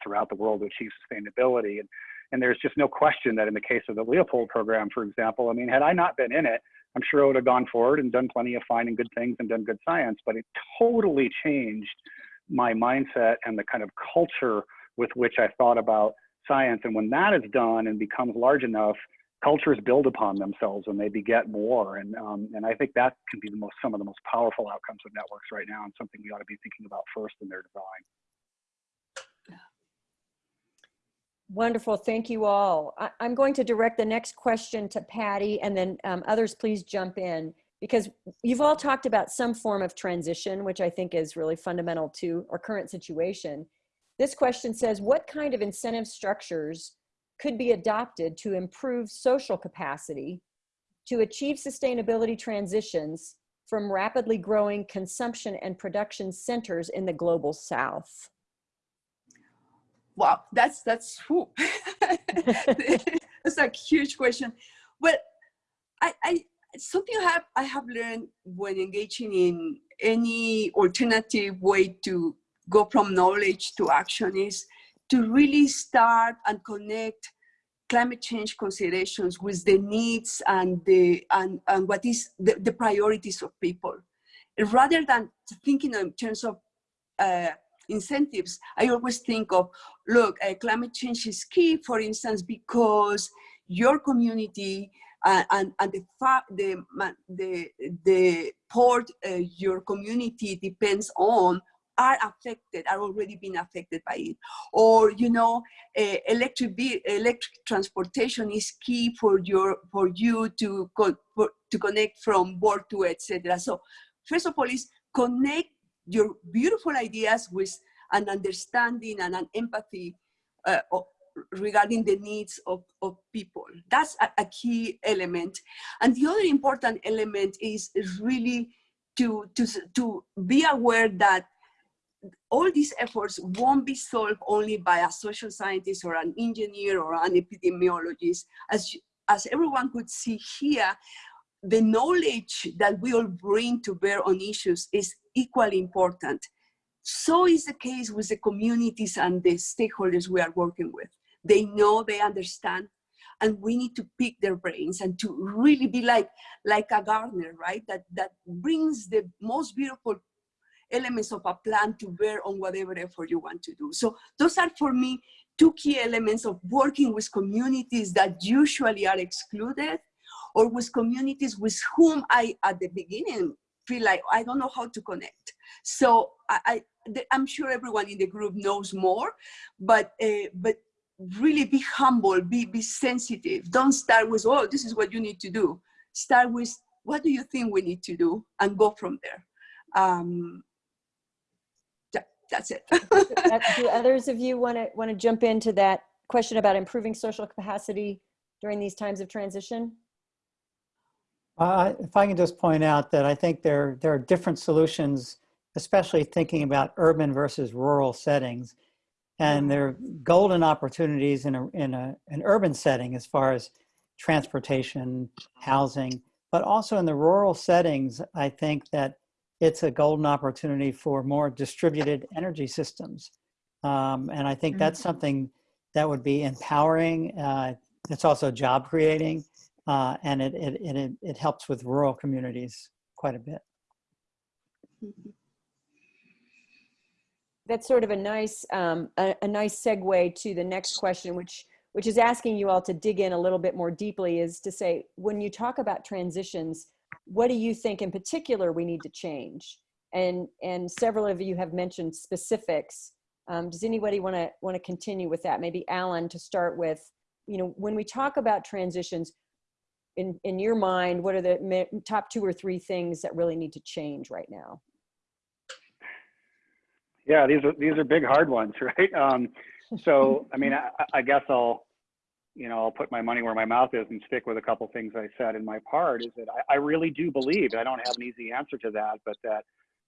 throughout the world to achieve sustainability. And and there's just no question that in the case of the Leopold program, for example, I mean, had I not been in it, I'm sure I would have gone forward and done plenty of fine and good things and done good science, but it totally changed my mindset and the kind of culture with which I thought about science. And when that is done and becomes large enough, cultures build upon themselves and they beget more. And, um, and I think that can be the most, some of the most powerful outcomes of networks right now and something we ought to be thinking about first in their design. Wonderful, thank you all. I, am going to direct the next question to Patty and then um, others please jump in because you've all talked about some form of transition, which I think is really fundamental to our current situation. This question says, what kind of incentive structures could be adopted to improve social capacity to achieve sustainability transitions from rapidly growing consumption and production centers in the global south? wow, that's that's that's a huge question. Well, I, I something I have I have learned when engaging in any alternative way to go from knowledge to action is to really start and connect climate change considerations with the needs and the and, and what is the, the priorities of people. Rather than thinking in terms of uh, incentives, I always think of, look, uh, climate change is key, for instance, because your community uh, and, and the, the, the, the port uh, your community depends on are affected, are already being affected by it. Or, you know, uh, electric, electric transportation is key for, your, for you to, co for, to connect from work to etc. So first of all is connect your beautiful ideas with an understanding and an empathy uh, of, regarding the needs of, of people. That's a, a, key element. And the other important element is, is really to, to, to be aware that all these efforts won't be solved only by a social scientist or an engineer or an epidemiologist. As, as everyone could see here, the knowledge that we all bring to bear on issues is equally important. So is the case with the communities and the stakeholders we are working with. They know, they understand, and we need to pick their brains and to really be like, like a gardener, right? That, that brings the most beautiful elements of a plan to bear on whatever effort you want to do. So those are for me two key elements of working with communities that usually are excluded or with communities with whom I, at the beginning, feel like I don't know how to connect. So I, I am sure everyone in the group knows more, but uh, but really be humble, be be sensitive. Don't start with oh this is what you need to do. Start with what do you think we need to do, and go from there. Um, that's it. do others of you want to want to jump into that question about improving social capacity during these times of transition? Uh, if I can just point out that I think there, there are different solutions, especially thinking about urban versus rural settings. And there are golden opportunities in, a, in a, an urban setting as far as transportation, housing, But also in the rural settings, I think that it's a golden opportunity for more distributed energy systems. Um, and I think that's something that would be empowering. Uh, it's also job creating, uh, and it, it, it, it- it helps with rural communities quite a bit. That's sort of a nice, um, a, a nice segue to the next question, which, which is asking you all to dig in a little bit more deeply is to say, when you talk about transitions, what do you think in particular we need to change? And, and several of you have mentioned specifics. Um, does anybody want to want to continue with that? Maybe Alan to start with, you know, when we talk about transitions, in, in your mind, what are the top two or three things that really need to change right now? Yeah, these are these are big hard ones, right? Um, so I mean, I, I guess I'll, you know, I'll put my money where my mouth is and stick with a couple things I said in my part. Is that I, I really do believe I don't have an easy answer to that, but that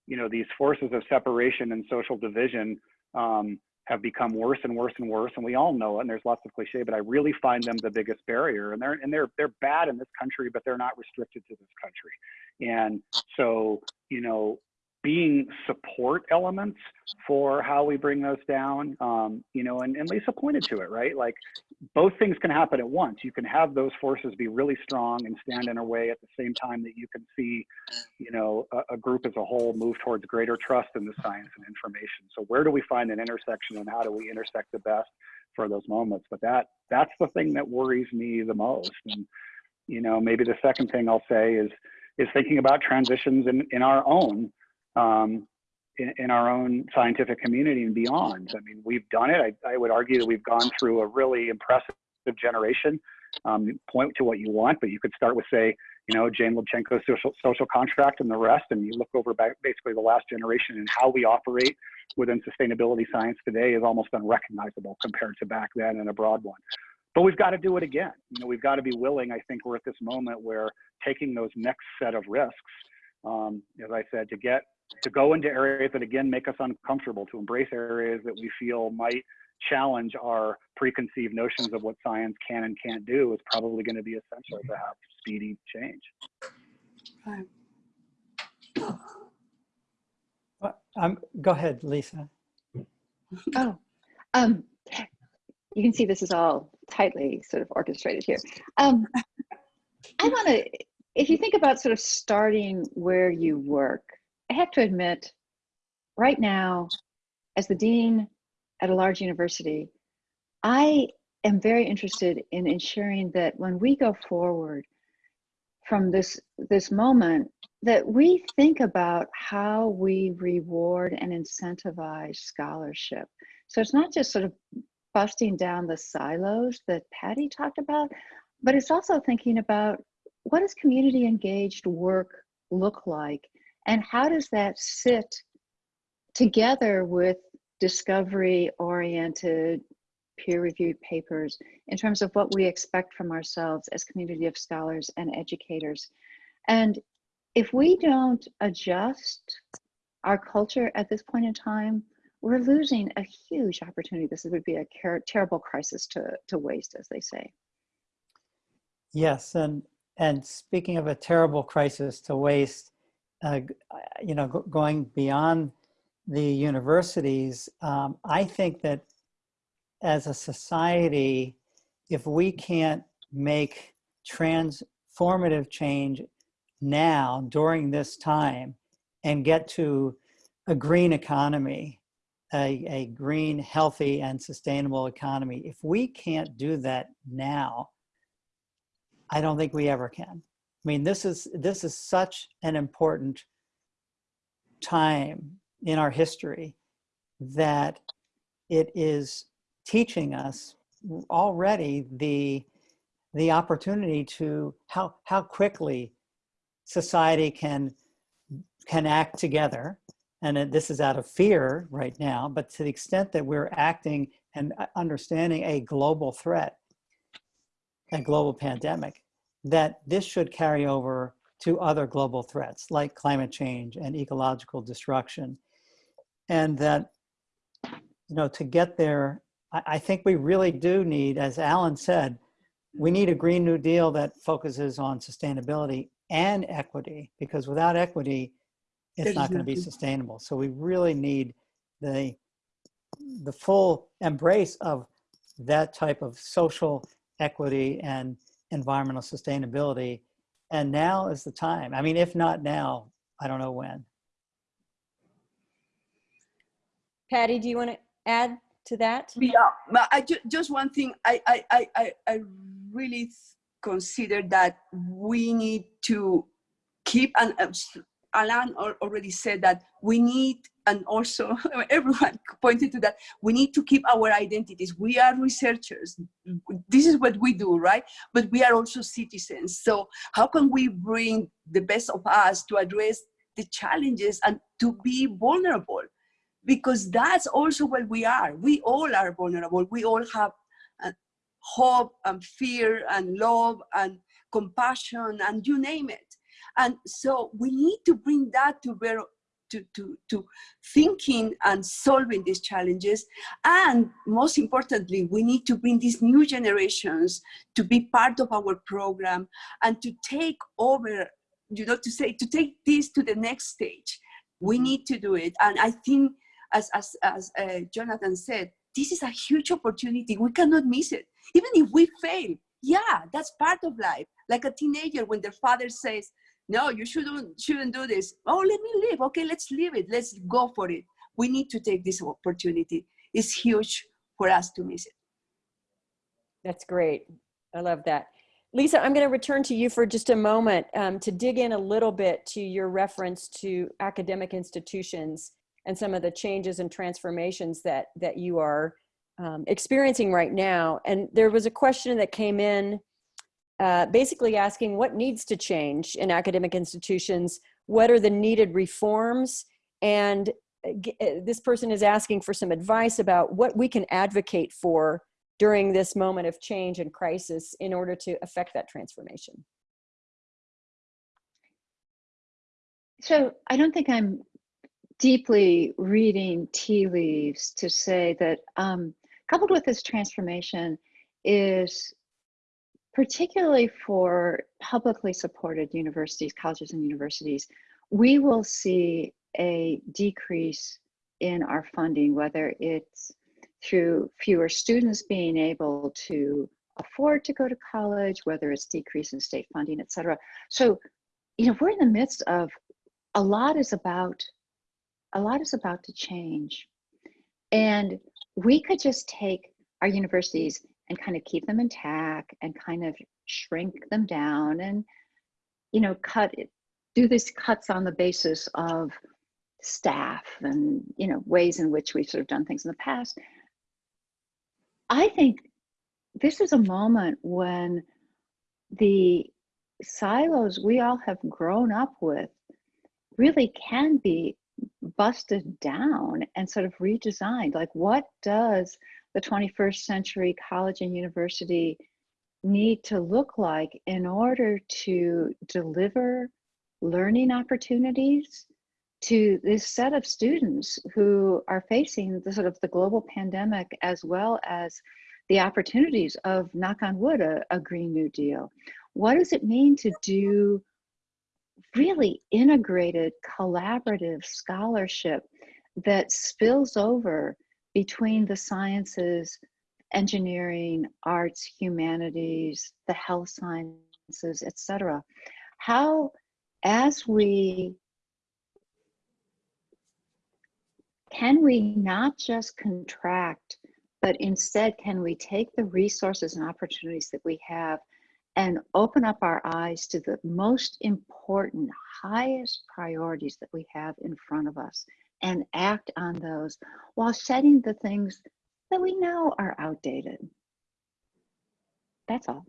you know these forces of separation and social division um, have become worse and worse and worse, and we all know it. And there's lots of cliche, but I really find them the biggest barrier. And they're and they're they're bad in this country, but they're not restricted to this country. And so you know, being support elements for how we bring those down, um, you know, and, and Lisa pointed to it, right? Like both things can happen at once. You can have those forces be really strong and stand in our way at the same time that you can see, you know, a, a group as a whole move towards greater trust in the science and information. So where do we find an intersection and how do we intersect the best for those moments? But that that's the thing that worries me the most. And, you know, maybe the second thing I'll say is is thinking about transitions in, in our own um, in, in, our own scientific community and beyond. I mean, we've done it. I, I would argue that we've gone through a really impressive generation. Um, point to what you want, but you could start with, say, you know, Jane Lubchenco's social, social contract and the rest, and you look over basically the last generation and how we operate within sustainability science today is almost unrecognizable compared to back then and a broad one. But we've got to do it again. You know, we've got to be willing. I think we're at this moment where taking those next set of risks, um, as I said, to get to go into areas that again make us uncomfortable, to embrace areas that we feel might challenge our preconceived notions of what science can and can't do is probably going to be essential to have speedy change. Right. Um, go ahead, Lisa. Oh, um, you can see this is all tightly sort of orchestrated here. Um, I want to, if you think about sort of starting where you work, I have to admit, right now, as the dean at a large university, I am very interested in ensuring that when we go forward from this this moment, that we think about how we reward and incentivize scholarship. So it's not just sort of busting down the silos that Patty talked about, but it's also thinking about what does community engaged work look like and how does that sit together with discovery oriented peer reviewed papers in terms of what we expect from ourselves as community of scholars and educators. And if we don't adjust our culture at this point in time, we're losing a huge opportunity. This would be a terrible crisis to, to waste, as they say. Yes, and and speaking of a terrible crisis to waste, uh, you know, going beyond the universities, um, I think that as a society, if we can't make transformative change now during this time and get to a green economy, a, a green, healthy, and sustainable economy, if we can't do that now, I don't think we ever can. I mean, this is this is such an important time in our history that it is teaching us already the the opportunity to how how quickly society can can act together. And this is out of fear right now but to the extent that we're acting and uh, understanding a global threat a global pandemic that this should carry over to other global threats like climate change and ecological destruction and that you know to get there I think we really do need, as Alan said, we need a Green New Deal that focuses on sustainability and equity, because without equity, it's not going to be sustainable. So we really need the, the full embrace of that type of social equity and environmental sustainability. And now is the time. I mean, if not now, I don't know when. Patty, do you want to add to that? Yeah, but I ju- just one thing. I I I I, I really consider that we need to keep and s- Alan already said that we need and also everyone pointed to that we need to keep our identities we are researchers this is what we do right but we are also citizens so how can we bring the best of us to address the challenges and to be vulnerable because that's also what we are. We all are vulnerable. We all have uh, hope and fear and love and compassion and you name it. And so we need to bring that to bear to, to, to thinking and solving these challenges. And most importantly, we need to bring these new generations to be part of our program and to take over, you know, to say, to take this to the next stage. We need to do it. And I think as, as, as uh, Jonathan said, this is a huge opportunity. We cannot miss it. Even if we fail, yeah, that's part of life. Like a teenager when their father says, no, you shouldn't, shouldn't do this. Oh, let me leave Okay, let's leave it. Let's go for it. We need to take this opportunity. It's huge for us to miss it. That's great. I love that. Lisa, I'm going to return to you for just a moment um, to dig in a little bit to your reference to academic institutions and some of the changes and transformations that that you are um, experiencing right now. And there was a question that came in uh, basically asking what needs to change in academic institutions, what are the needed reforms, and uh, uh, this person is asking for some advice about what we can advocate for during this moment of change and crisis in order to affect that transformation. So I don't think I'm deeply reading tea leaves to say that um, coupled with this transformation is particularly for publicly supported universities, colleges and universities, we will see a decrease in our funding, whether it's through fewer students being able to afford to go to college, whether it's decrease in state funding, et cetera. So, you know, we're in the midst of a lot is about a lot is about to change. And we could just take our universities and kind of keep them intact and kind of shrink them down and, you know, cut do these cuts on the basis of staff and, you know, ways in which we've sort of done things in the past. I think this is a moment when the silos we all have grown up with really can be busted down and sort of redesigned. Like, what does the 21st century college and university need to look like in order to deliver learning opportunities to this set of students who are facing the sort of the global pandemic as well as the opportunities of knock on wood a, a green new deal. What does it mean to do really integrated collaborative scholarship that spills over between the sciences engineering arts humanities the health sciences etc how as we can we not just contract but instead can we take the resources and opportunities that we have and open up our eyes to the most important, highest priorities that we have in front of us and act on those while setting the things that we know are outdated. That's all.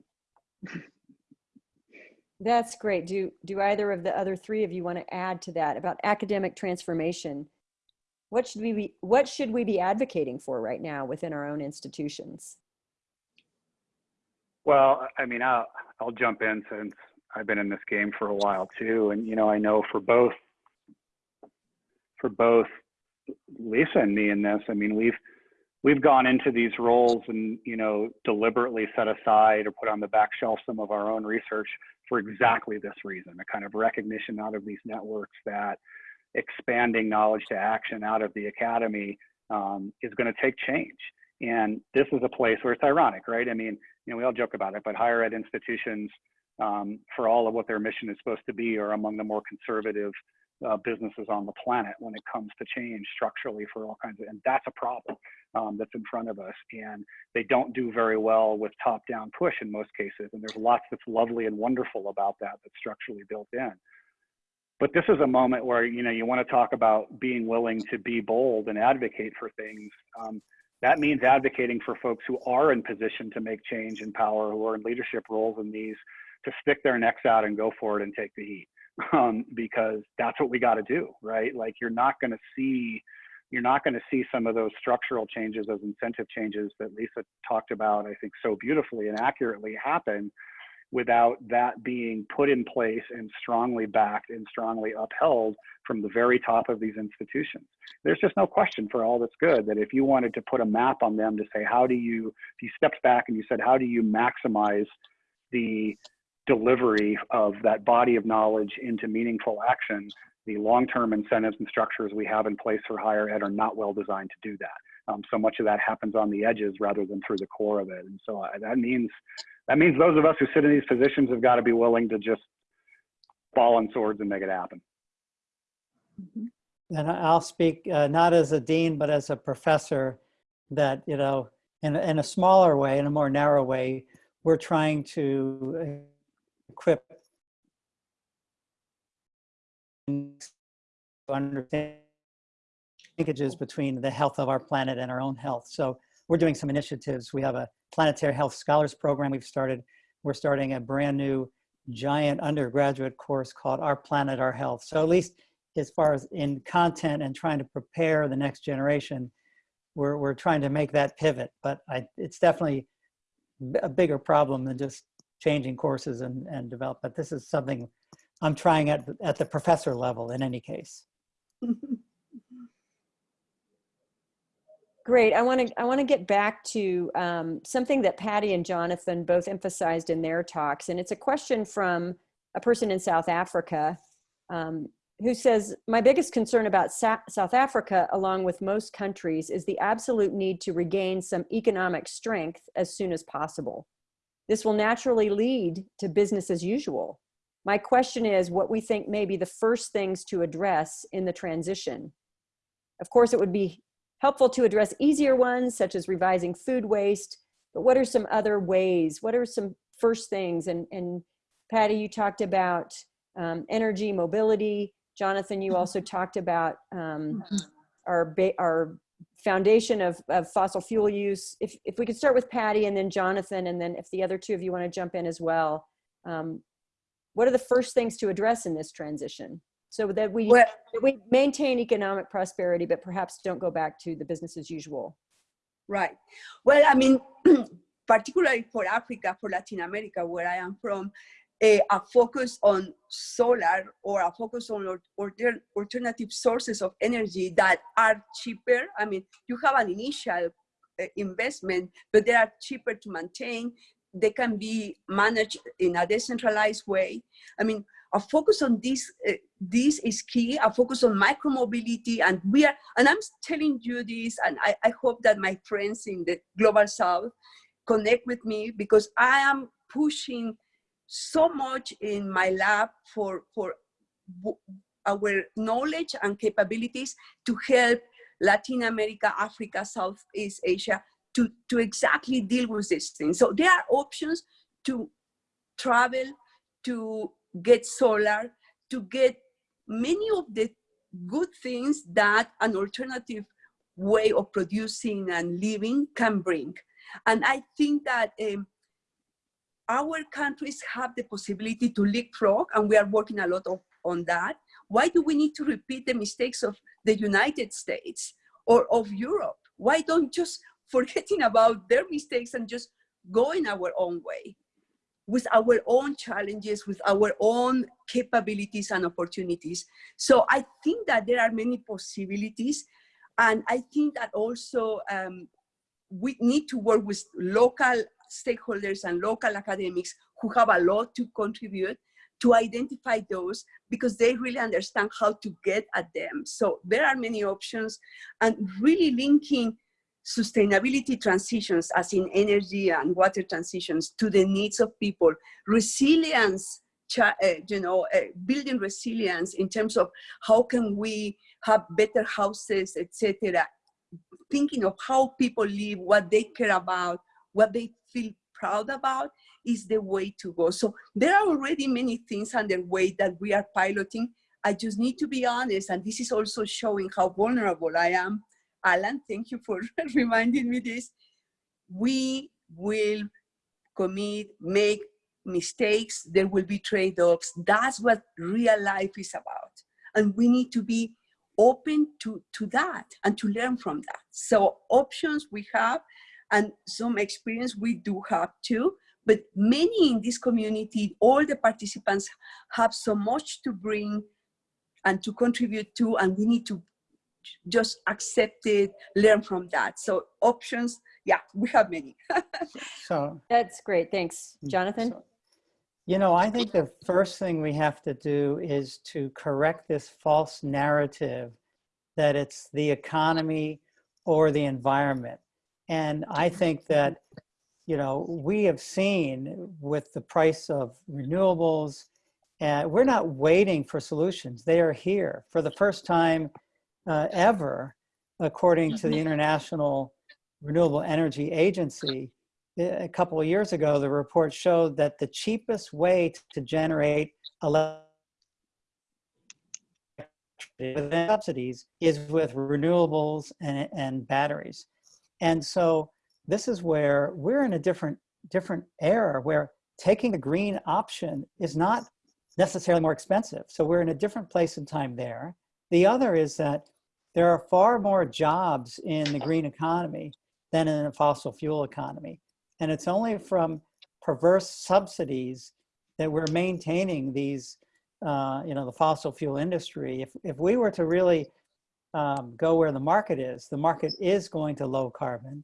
That's great. Do, do either of the other three of you want to add to that about academic transformation? What should we be, what should we be advocating for right now within our own institutions? Well, I mean, I'll, I'll jump in since I've been in this game for a while too. And, you know, I know for both, for both Lisa and me in this, I mean, we've, we've gone into these roles and, you know, deliberately set aside or put on the back shelf some of our own research for exactly this reason, a kind of recognition out of these networks that expanding knowledge to action out of the academy um, is going to take change. And this is a place where it's ironic, right? I mean, you know, we all joke about it, but higher ed institutions, um, for all of what their mission is supposed to be, are among the more conservative uh, businesses on the planet when it comes to change structurally for all kinds of, and that's a problem um, that's in front of us. And they don't do very well with top-down push in most cases. And there's lots that's lovely and wonderful about that that's structurally built in. But this is a moment where you know you want to talk about being willing to be bold and advocate for things. Um, that means advocating for folks who are in position to make change in power, who are in leadership roles in these, to stick their necks out and go for it and take the heat um, because that's what we got to do, right? Like you're not going to see, you're not going to see some of those structural changes, those incentive changes that Lisa talked about, I think so beautifully and accurately happen without that being put in place and strongly backed and strongly upheld from the very top of these institutions. There's just no question for all that's good that if you wanted to put a map on them to say, how do you, if you stepped back and you said, how do you maximize the delivery of that body of knowledge into meaningful action, the long-term incentives and structures we have in place for higher ed are not well designed to do that. Um, so much of that happens on the edges rather than through the core of it. And so uh, that means that means those of us who sit in these positions have got to be willing to just fall on swords and make it happen. And I'll speak uh, not as a dean, but as a professor that, you know, in, in a smaller way, in a more narrow way, we're trying to equip understand linkages between the health of our planet and our own health. So we're doing some initiatives. We have a planetary health scholars program we've started. We're starting a brand new giant undergraduate course called Our Planet, Our Health. So at least as far as in content and trying to prepare the next generation, we're, we're trying to make that pivot. But I, it's definitely a bigger problem than just changing courses and, and develop. But this is something I'm trying at, at the professor level in any case. Great. I want to I want to get back to um, something that Patty and Jonathan both emphasized in their talks, and it's a question from a person in South Africa um, who says, "My biggest concern about Sa South Africa, along with most countries, is the absolute need to regain some economic strength as soon as possible. This will naturally lead to business as usual. My question is what we think may be the first things to address in the transition. Of course, it would be helpful to address easier ones such as revising food waste, but what are some other ways? What are some first things? And, and Patty, you talked about um, energy mobility. Jonathan, you also talked about um, our, our foundation of, of fossil fuel use. If, if we could start with Patty and then Jonathan, and then if the other two of you want to jump in as well, um, what are the first things to address in this transition? So that we, Well- that we maintain economic prosperity, but perhaps don't go back to the business as usual. Right. Well, I mean, particularly for Africa, for Latin America, where I am from, a, a focus on solar or a focus on al- alter, alternative sources of energy that are cheaper. I mean, you have an initial uh, investment, but they are cheaper to maintain. They can be managed in a decentralized way. I mean, a focus on this, uh, this is key, a focus on micromobility. And we are, and I'm telling you this, and I, I hope that my friends in the global south connect with me because I am pushing so much in my lab for, for our knowledge and capabilities to help Latin America, Africa, Southeast Asia to, to exactly deal with this thing. So there are options to travel, to get solar, to get many of the good things that an alternative way of producing and living can bring. And I think that um, our countries have the possibility to leapfrog, and we are working a lot of, on that. Why do we need to repeat the mistakes of the United States or of Europe? Why don't just forgetting about their mistakes and just going our own way with our own challenges, with our own capabilities and opportunities. So I think that there are many possibilities. And I think that also um, we need to work with local stakeholders and local academics who have a lot to contribute to identify those because they really understand how to get at them. So there are many options and really linking sustainability transitions as in energy and water transitions to the needs of people, resilience, uh, you know, uh, building resilience in terms of how can we have better houses, etc. Thinking of how people live, what they care about, what they feel proud about is the way to go. So there are already many things underway that we are piloting. I just need to be honest, and this is also showing how vulnerable I am. Alan, thank you for reminding me this. We will commit, make mistakes, there will be trade-offs. That's what real life is about. And we need to be open to, to that and to learn from that. So options we have and some experience we do have too, but many in this community, all the participants have so much to bring and to contribute to, and we need to just accept it, learn from that. So options, yeah, we have many. So, That's great. Thanks. Mm, Jonathan? so- you know, I think the first thing we have to do is to correct this false narrative that it's the economy or the environment. And I think that, you know, we have seen with the price of renewables, and we're not waiting for solutions. They are here for the first time uh, ever, according to the International Renewable Energy Agency. A couple of years ago, the report showed that the cheapest way to generate electricity with subsidies is with renewables and, and batteries. And so this is where we're in a different, different era where taking the green option is not necessarily more expensive. So we're in a different place in time there. The other is that there are far more jobs in the green economy than in a fossil fuel economy. And it's only from perverse subsidies that we're maintaining these, uh, you know, the fossil fuel industry. If, if we were to really um, go where the market is, the market is going to low carbon,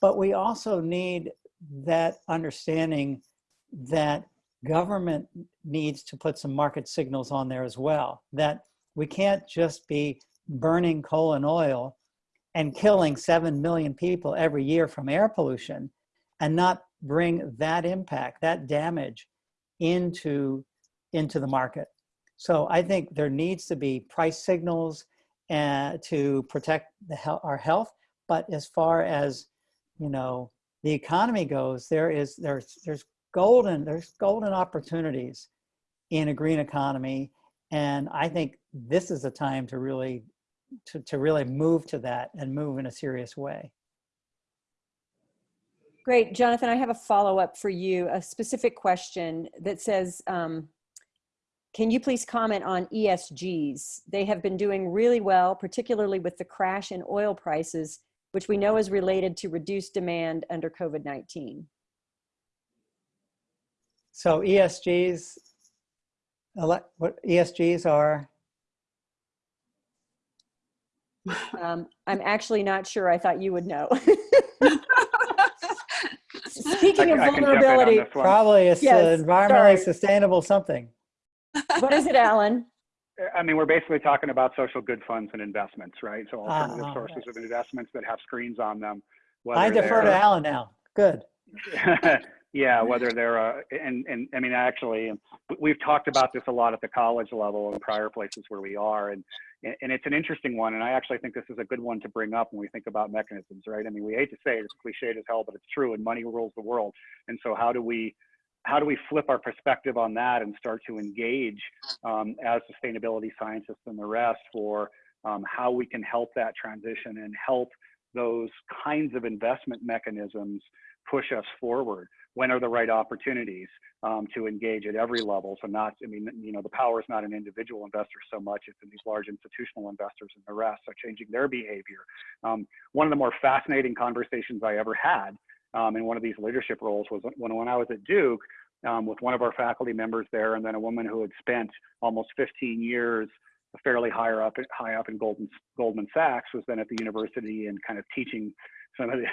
but we also need that understanding that government needs to put some market signals on there as well, that we can't just be burning coal and oil and killing 7 million people every year from air pollution and not bring that impact, that damage into, into the market. So I think there needs to be price signals uh, to protect he our health. But as far as, you know, the economy goes, there is, there's, there's golden, there's golden opportunities in a green economy. And I think this is the time to really, to, to really move to that and move in a serious way. Great. Jonathan, I have a follow-up for you, a specific question that says, um, can you please comment on ESGs? They have been doing really well, particularly with the crash in oil prices, which we know is related to reduced demand under COVID-19. So ESGs, what ESGs are, Um, I'm actually not sure. I thought you would know. Speaking of I can jump on vulnerability, probably it's Yes, environmentally sorry. sustainable something. What is it, Alan? I mean, we're basically talking about social good funds and investments, right? So alternative Ah, sources of investments that have screens on them. I defer to Alan now. Good. yeah, whether they're, uh, and, and I mean, actually, we've talked about this a lot at the college level and prior places where we are. And, and it's an interesting one. And I actually think this is a good one to bring up when we think about mechanisms, right? I mean, we hate to say it, it's cliched as hell, but it's true and money rules the world. And so how do we, how do we flip our perspective on that and start to engage um, as sustainability scientists and the rest for um, how we can help that transition and help those kinds of investment mechanisms push us forward? When are the right opportunities um, to engage at every level? So not, I mean, you know, the power is not in individual investors so much, it's in these large institutional investors and the rest, so changing their behavior. Um, one of the more fascinating conversations I ever had um, in one of these leadership roles was when, when I was at Duke um, with one of our faculty members there, and then a woman who had spent almost 15 years fairly higher up, high up in Goldman, Goldman Sachs, was then at the university and kind of teaching some of the,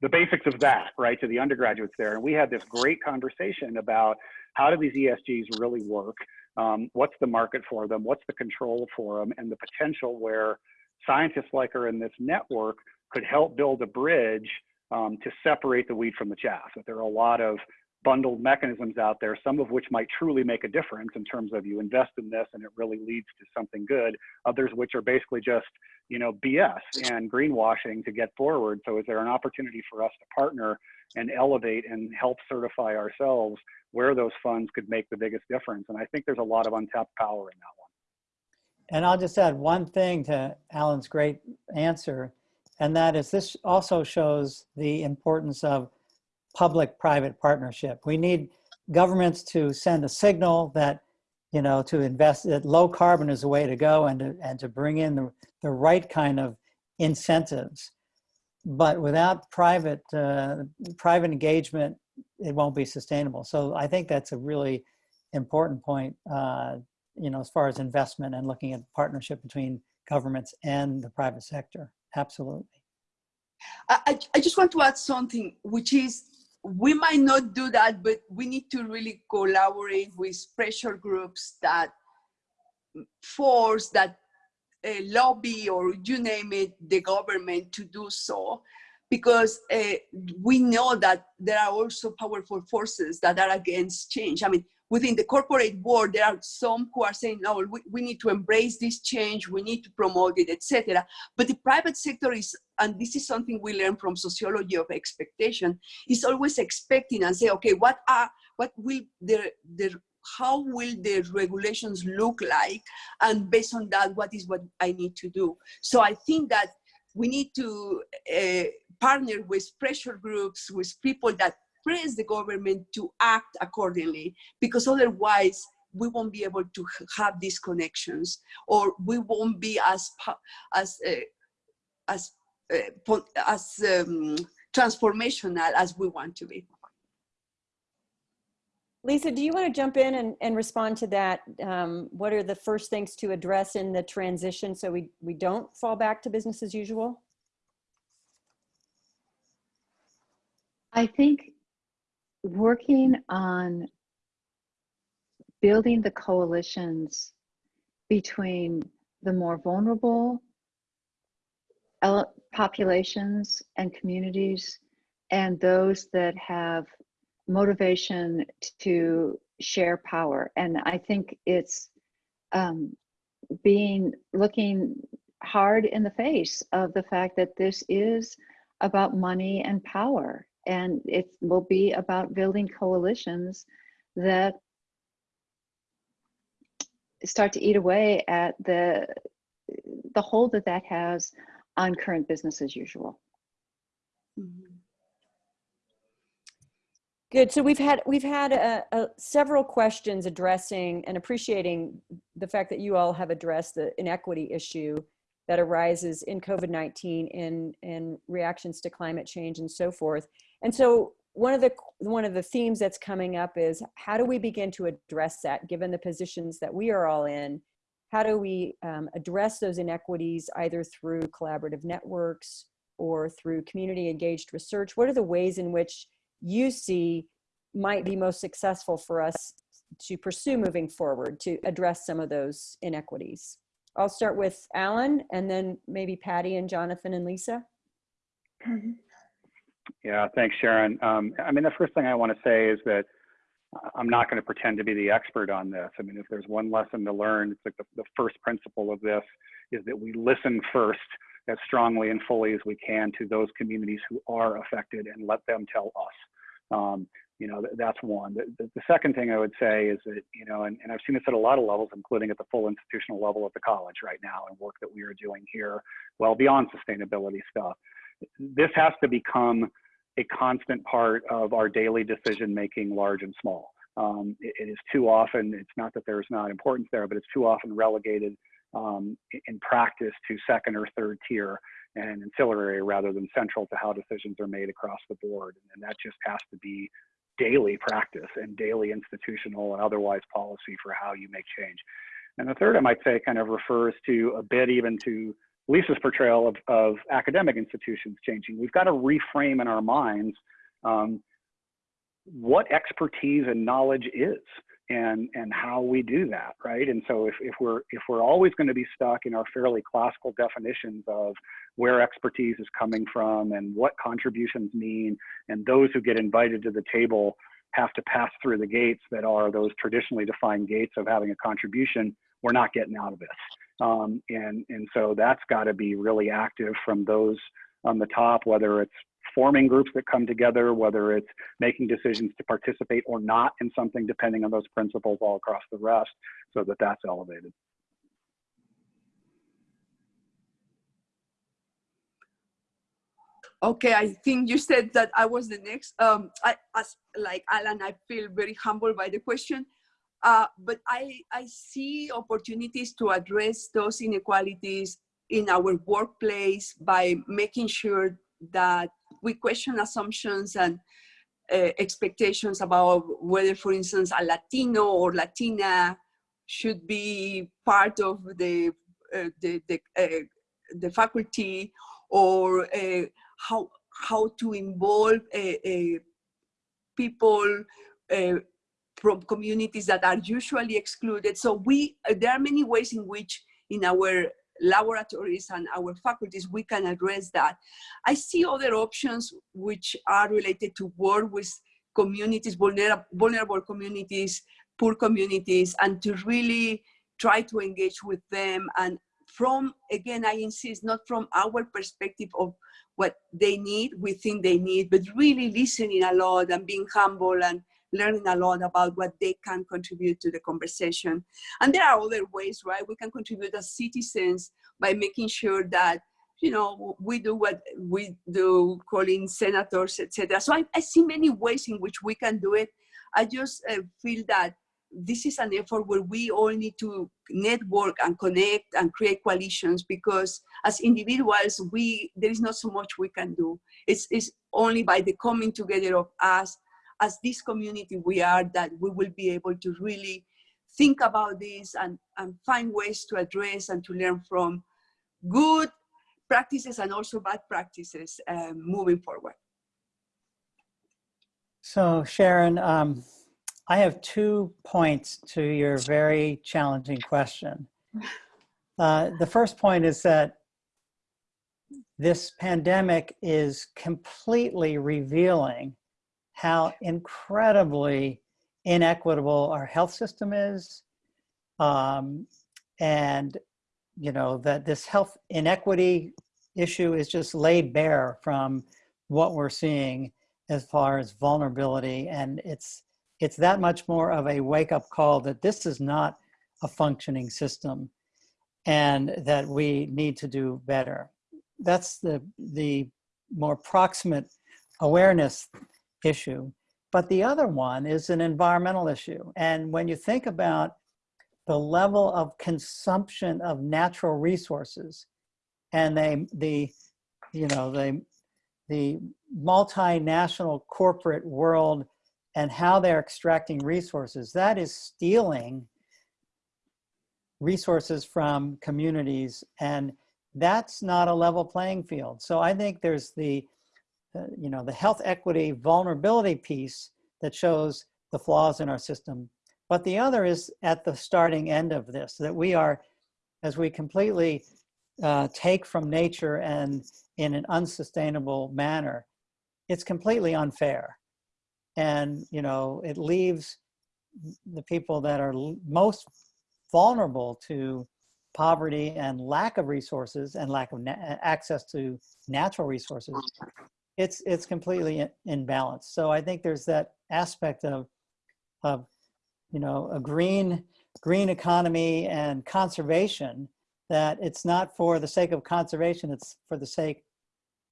the basics of that, right, to the undergraduates there. And we had this great conversation about how do these ESGs really work? Um, what's the market for them? What's the control for them? And the potential where scientists like her in this network could help build a bridge um, to separate the wheat from the chaff. That there are a lot of bundled mechanisms out there, some of which might truly make a difference in terms of you invest in this and it really leads to something good. Others which are basically just, you know, BS and greenwashing to get forward. So is there an opportunity for us to partner and elevate and help certify ourselves where those funds could make the biggest difference? And I think there's a lot of untapped power in that one. And I'll just add one thing to Alan's great answer, and that is this also shows the importance of public-private partnership. We need governments to send a signal that, you know, to invest, that low carbon is the way to go and to, and to bring in the, the right kind of incentives. But without private, uh, private engagement, it won't be sustainable. So I think that's a really important point, uh, you know, as far as investment and looking at partnership between governments and the private sector. Absolutely. I, I- just want to add something, which is we might not do that, but we need to really collaborate with pressure groups that force that uh, lobby or you name it, the government to do so. Because uh, we know that there are also powerful forces that are against change. I mean, within the corporate world, there are some who are saying, no, we, we need to embrace this change, we need to promote it, etc. But the private sector is, and this is something we learn from sociology of expectation, is always expecting and say, okay, what are, what will the, the, how will the regulations look like? And based on that, what is what I need to do? So I think that we need to uh, partner with pressure groups, with people that press the government to act accordingly, because otherwise we won't be able to have these connections, or we won't be as as uh, as uh, as um, transformational as we want to be. Lisa, do you want to jump in and, and respond to that? Um, what are the first things to address in the transition so we, we don't fall back to business as usual? I think working on building the coalitions between the more vulnerable populations and communities and those that have motivation to share power. And I think it's um, being looking hard in the face of the fact that this is about money and power and it will be about building coalitions that start to eat away at the the hold that that has on current business as usual. Mm-hmm. Good. So we've had we've had uh, uh, several questions addressing and appreciating the fact that you all have addressed the inequity issue that arises in COVID-19 in, in reactions to climate change and so forth. And so one of the one of the themes that's coming up is how do we begin to address that given the positions that we are all in? How do we um, address those inequities either through collaborative networks or through community engaged research? What are the ways in which you see might be most successful for us to pursue moving forward to address some of those inequities? I'll start with Alan and then maybe Patty and Jonathan and Lisa. Yeah, thanks, Sharon. Um, I mean, the first thing I want to say is that I'm not going to pretend to be the expert on this. I mean, if there's one lesson to learn, it's like the, the first principle of this is that we listen first as strongly and fully as we can to those communities who are affected and let them tell us. Um, you know, that's one. The, the, second thing I would say is that, you know, and, and I've seen this at a lot of levels, including at the full institutional level at the college right now and work that we are doing here, well beyond sustainability stuff. This has to become a constant part of our daily decision making, large and small. Um, it, it is too often, it's not that there's not importance there, but it's too often relegated um, in practice to second or third tier and ancillary rather than central to how decisions are made across the board. And that just has to be daily practice and daily institutional and otherwise policy for how you make change. And the third, I might say, kind of refers to a bit even to Lisa's portrayal of, of academic institutions changing. We've got to reframe in our minds um, what expertise and knowledge is and and how we do that right and so if, if we're if we're always going to be stuck in our fairly classical definitions of where expertise is coming from and what contributions mean and those who get invited to the table have to pass through the gates that are those traditionally defined gates of having a contribution we're not getting out of this um, and and so that's got to be really active from those on the top whether it's forming groups that come together, whether it's making decisions to participate or not in something, depending on those principles all across the rest, so that that's elevated. Okay, I think you said that I was the next. Um, I, as like Alan, I feel very humbled by the question, uh, but I, I see opportunities to address those inequalities in our workplace by making sure that we question assumptions and uh, expectations about whether, for instance, a Latino or Latina should be part of the uh, the the, uh, the faculty or how how to involve people from communities that are usually excluded. So we uh, there are many ways in which in our laboratories and our faculties, we can address that. I see other options which are related to work with communities, vulnerable, vulnerable communities, poor communities, and to really try to engage with them. And from, again, I insist, not from our perspective of what they need, we think they need, but really listening a lot and being humble and learning a lot about what they can contribute to the conversation. And there are other ways, right? We can contribute as citizens by making sure that you know, we do what we do, calling senators, etc. So I, I, see many ways in which we can do it. I just uh, feel that this is an effort where we all need to network and connect and create coalitions because as individuals, we there is not so much we can do. It's, it's only by the coming together of us as this community we are that we will be able to really think about this and, and find ways to address and to learn from good practices and also bad practices um, moving forward. So Sharon, um, I have two points to your very challenging question. Uh, the first point is that this pandemic is completely revealing how incredibly inequitable our health system is. Um, and, you know, that this health inequity issue is just laid bare from what we're seeing as far as vulnerability. And it's, it's that much more of a wake up call that this is not a functioning system and that we need to do better. That's the, the more proximate awareness issue. But the other one is an environmental issue. And when you think about the level of consumption of natural resources and they, the, you know, the, the multinational corporate world and how they're extracting resources, that is stealing resources from communities and that's not a level playing field. So I think there's the uh, you know, the health equity vulnerability piece that shows the flaws in our system. But the other is at the starting end of this, that we are, as we completely uh, take from nature and in an unsustainable manner, it's completely unfair. And, you know, it leaves the people that are most vulnerable to poverty and lack of resources and lack of access to natural resources it's it's completely in, balance. So I think there's that aspect of of you know a green green economy and conservation that it's not for the sake of conservation, it's for the sake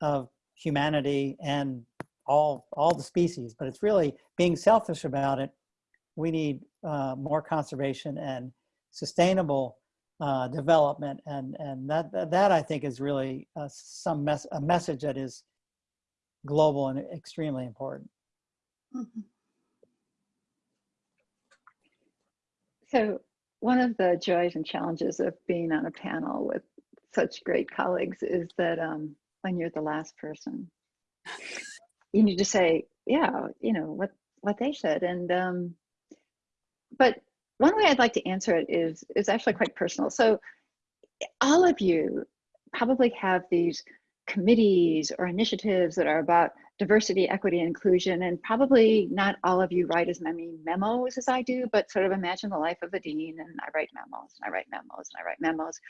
of humanity and all all the species. But it's really being selfish about it. We need uh, more conservation and sustainable uh, development, and and that, that, I think is really uh, some mess a message that is global and extremely important. Mm-hmm. So one of the joys and challenges of being on a panel with such great colleagues is that um, when you're the last person, you need to say, yeah, you know what what they said, and um, but one way I'd like to answer it is is actually quite personal. So all of you probably have these committees or initiatives that are about diversity, equity, inclusion, and probably not all of you write as many memos as I do, but sort of imagine the life of a dean, and I write memos, and I write memos, and I write memos.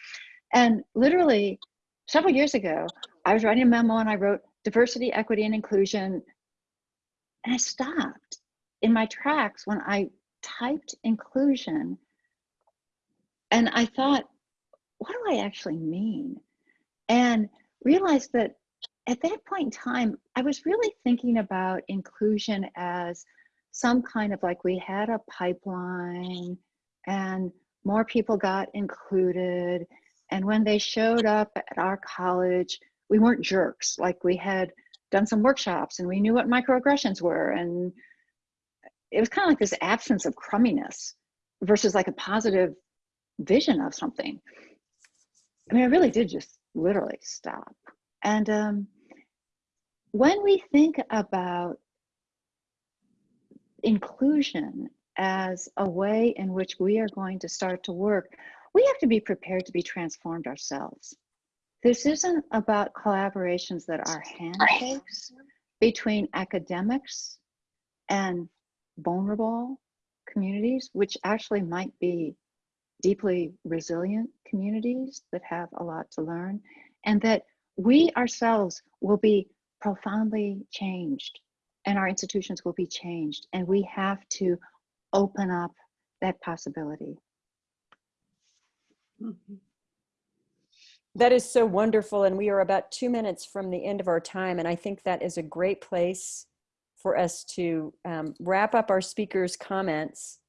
And literally, several years ago, I was writing a memo and I wrote diversity, equity, and inclusion, and I stopped in my tracks when I typed inclusion, and I thought, what do I actually mean? And realized that at that point in time, I was really thinking about inclusion as some kind of like we had a pipeline and more people got included. And when they showed up at our college, we weren't jerks. Like we had done some workshops and we knew what microaggressions were. And it was kind of like this absence of crumminess versus like a positive vision of something. I mean, I really did just literally stop. And um, when we think about inclusion as a way in which we are going to start to work, we have to be prepared to be transformed ourselves. This isn't about collaborations that are handshakes between academics and vulnerable communities, which actually might be deeply resilient communities that have a lot to learn, and that we ourselves will be profoundly changed and our institutions will be changed. And we have to open up that possibility. Mhm. That is so wonderful. And we are about two minutes from the end of our time. And I think that is a great place for us to um, wrap up our speakers' comments.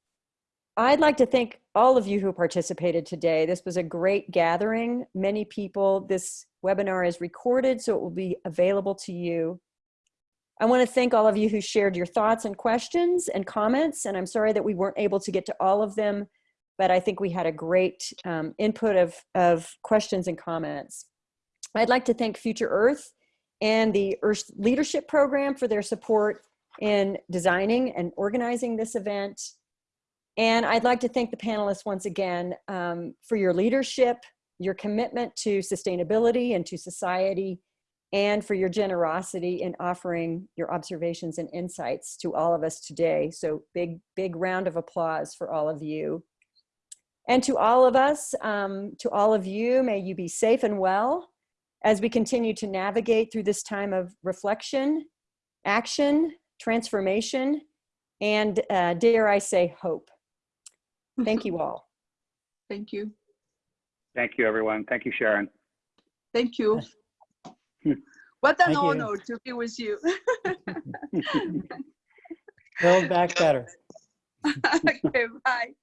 I'd like to thank all of you who participated today. This was a great gathering. Many people, this webinar is recorded, so it will be available to you. I want to thank all of you who shared your thoughts and questions and comments, and I'm sorry that we weren't able to get to all of them, but I think we had a great um, input of, of questions and comments. I'd like to thank Future Earth and the Earth Leadership Program for their support in designing and organizing this event. And I'd like to thank the panelists once again um, for your leadership, your commitment to sustainability and to society, and for your generosity in offering your observations and insights to all of us today. So big, big round of applause for all of you. And to all of us, um, to all of you, may you be safe and well as we continue to navigate through this time of reflection, action, transformation, and uh, dare I say hope. Thank you all. Thank you. Thank you, everyone. Thank you, Sharon. Thank you. What an Thank you. honor to be with you. Build back better. okay, bye.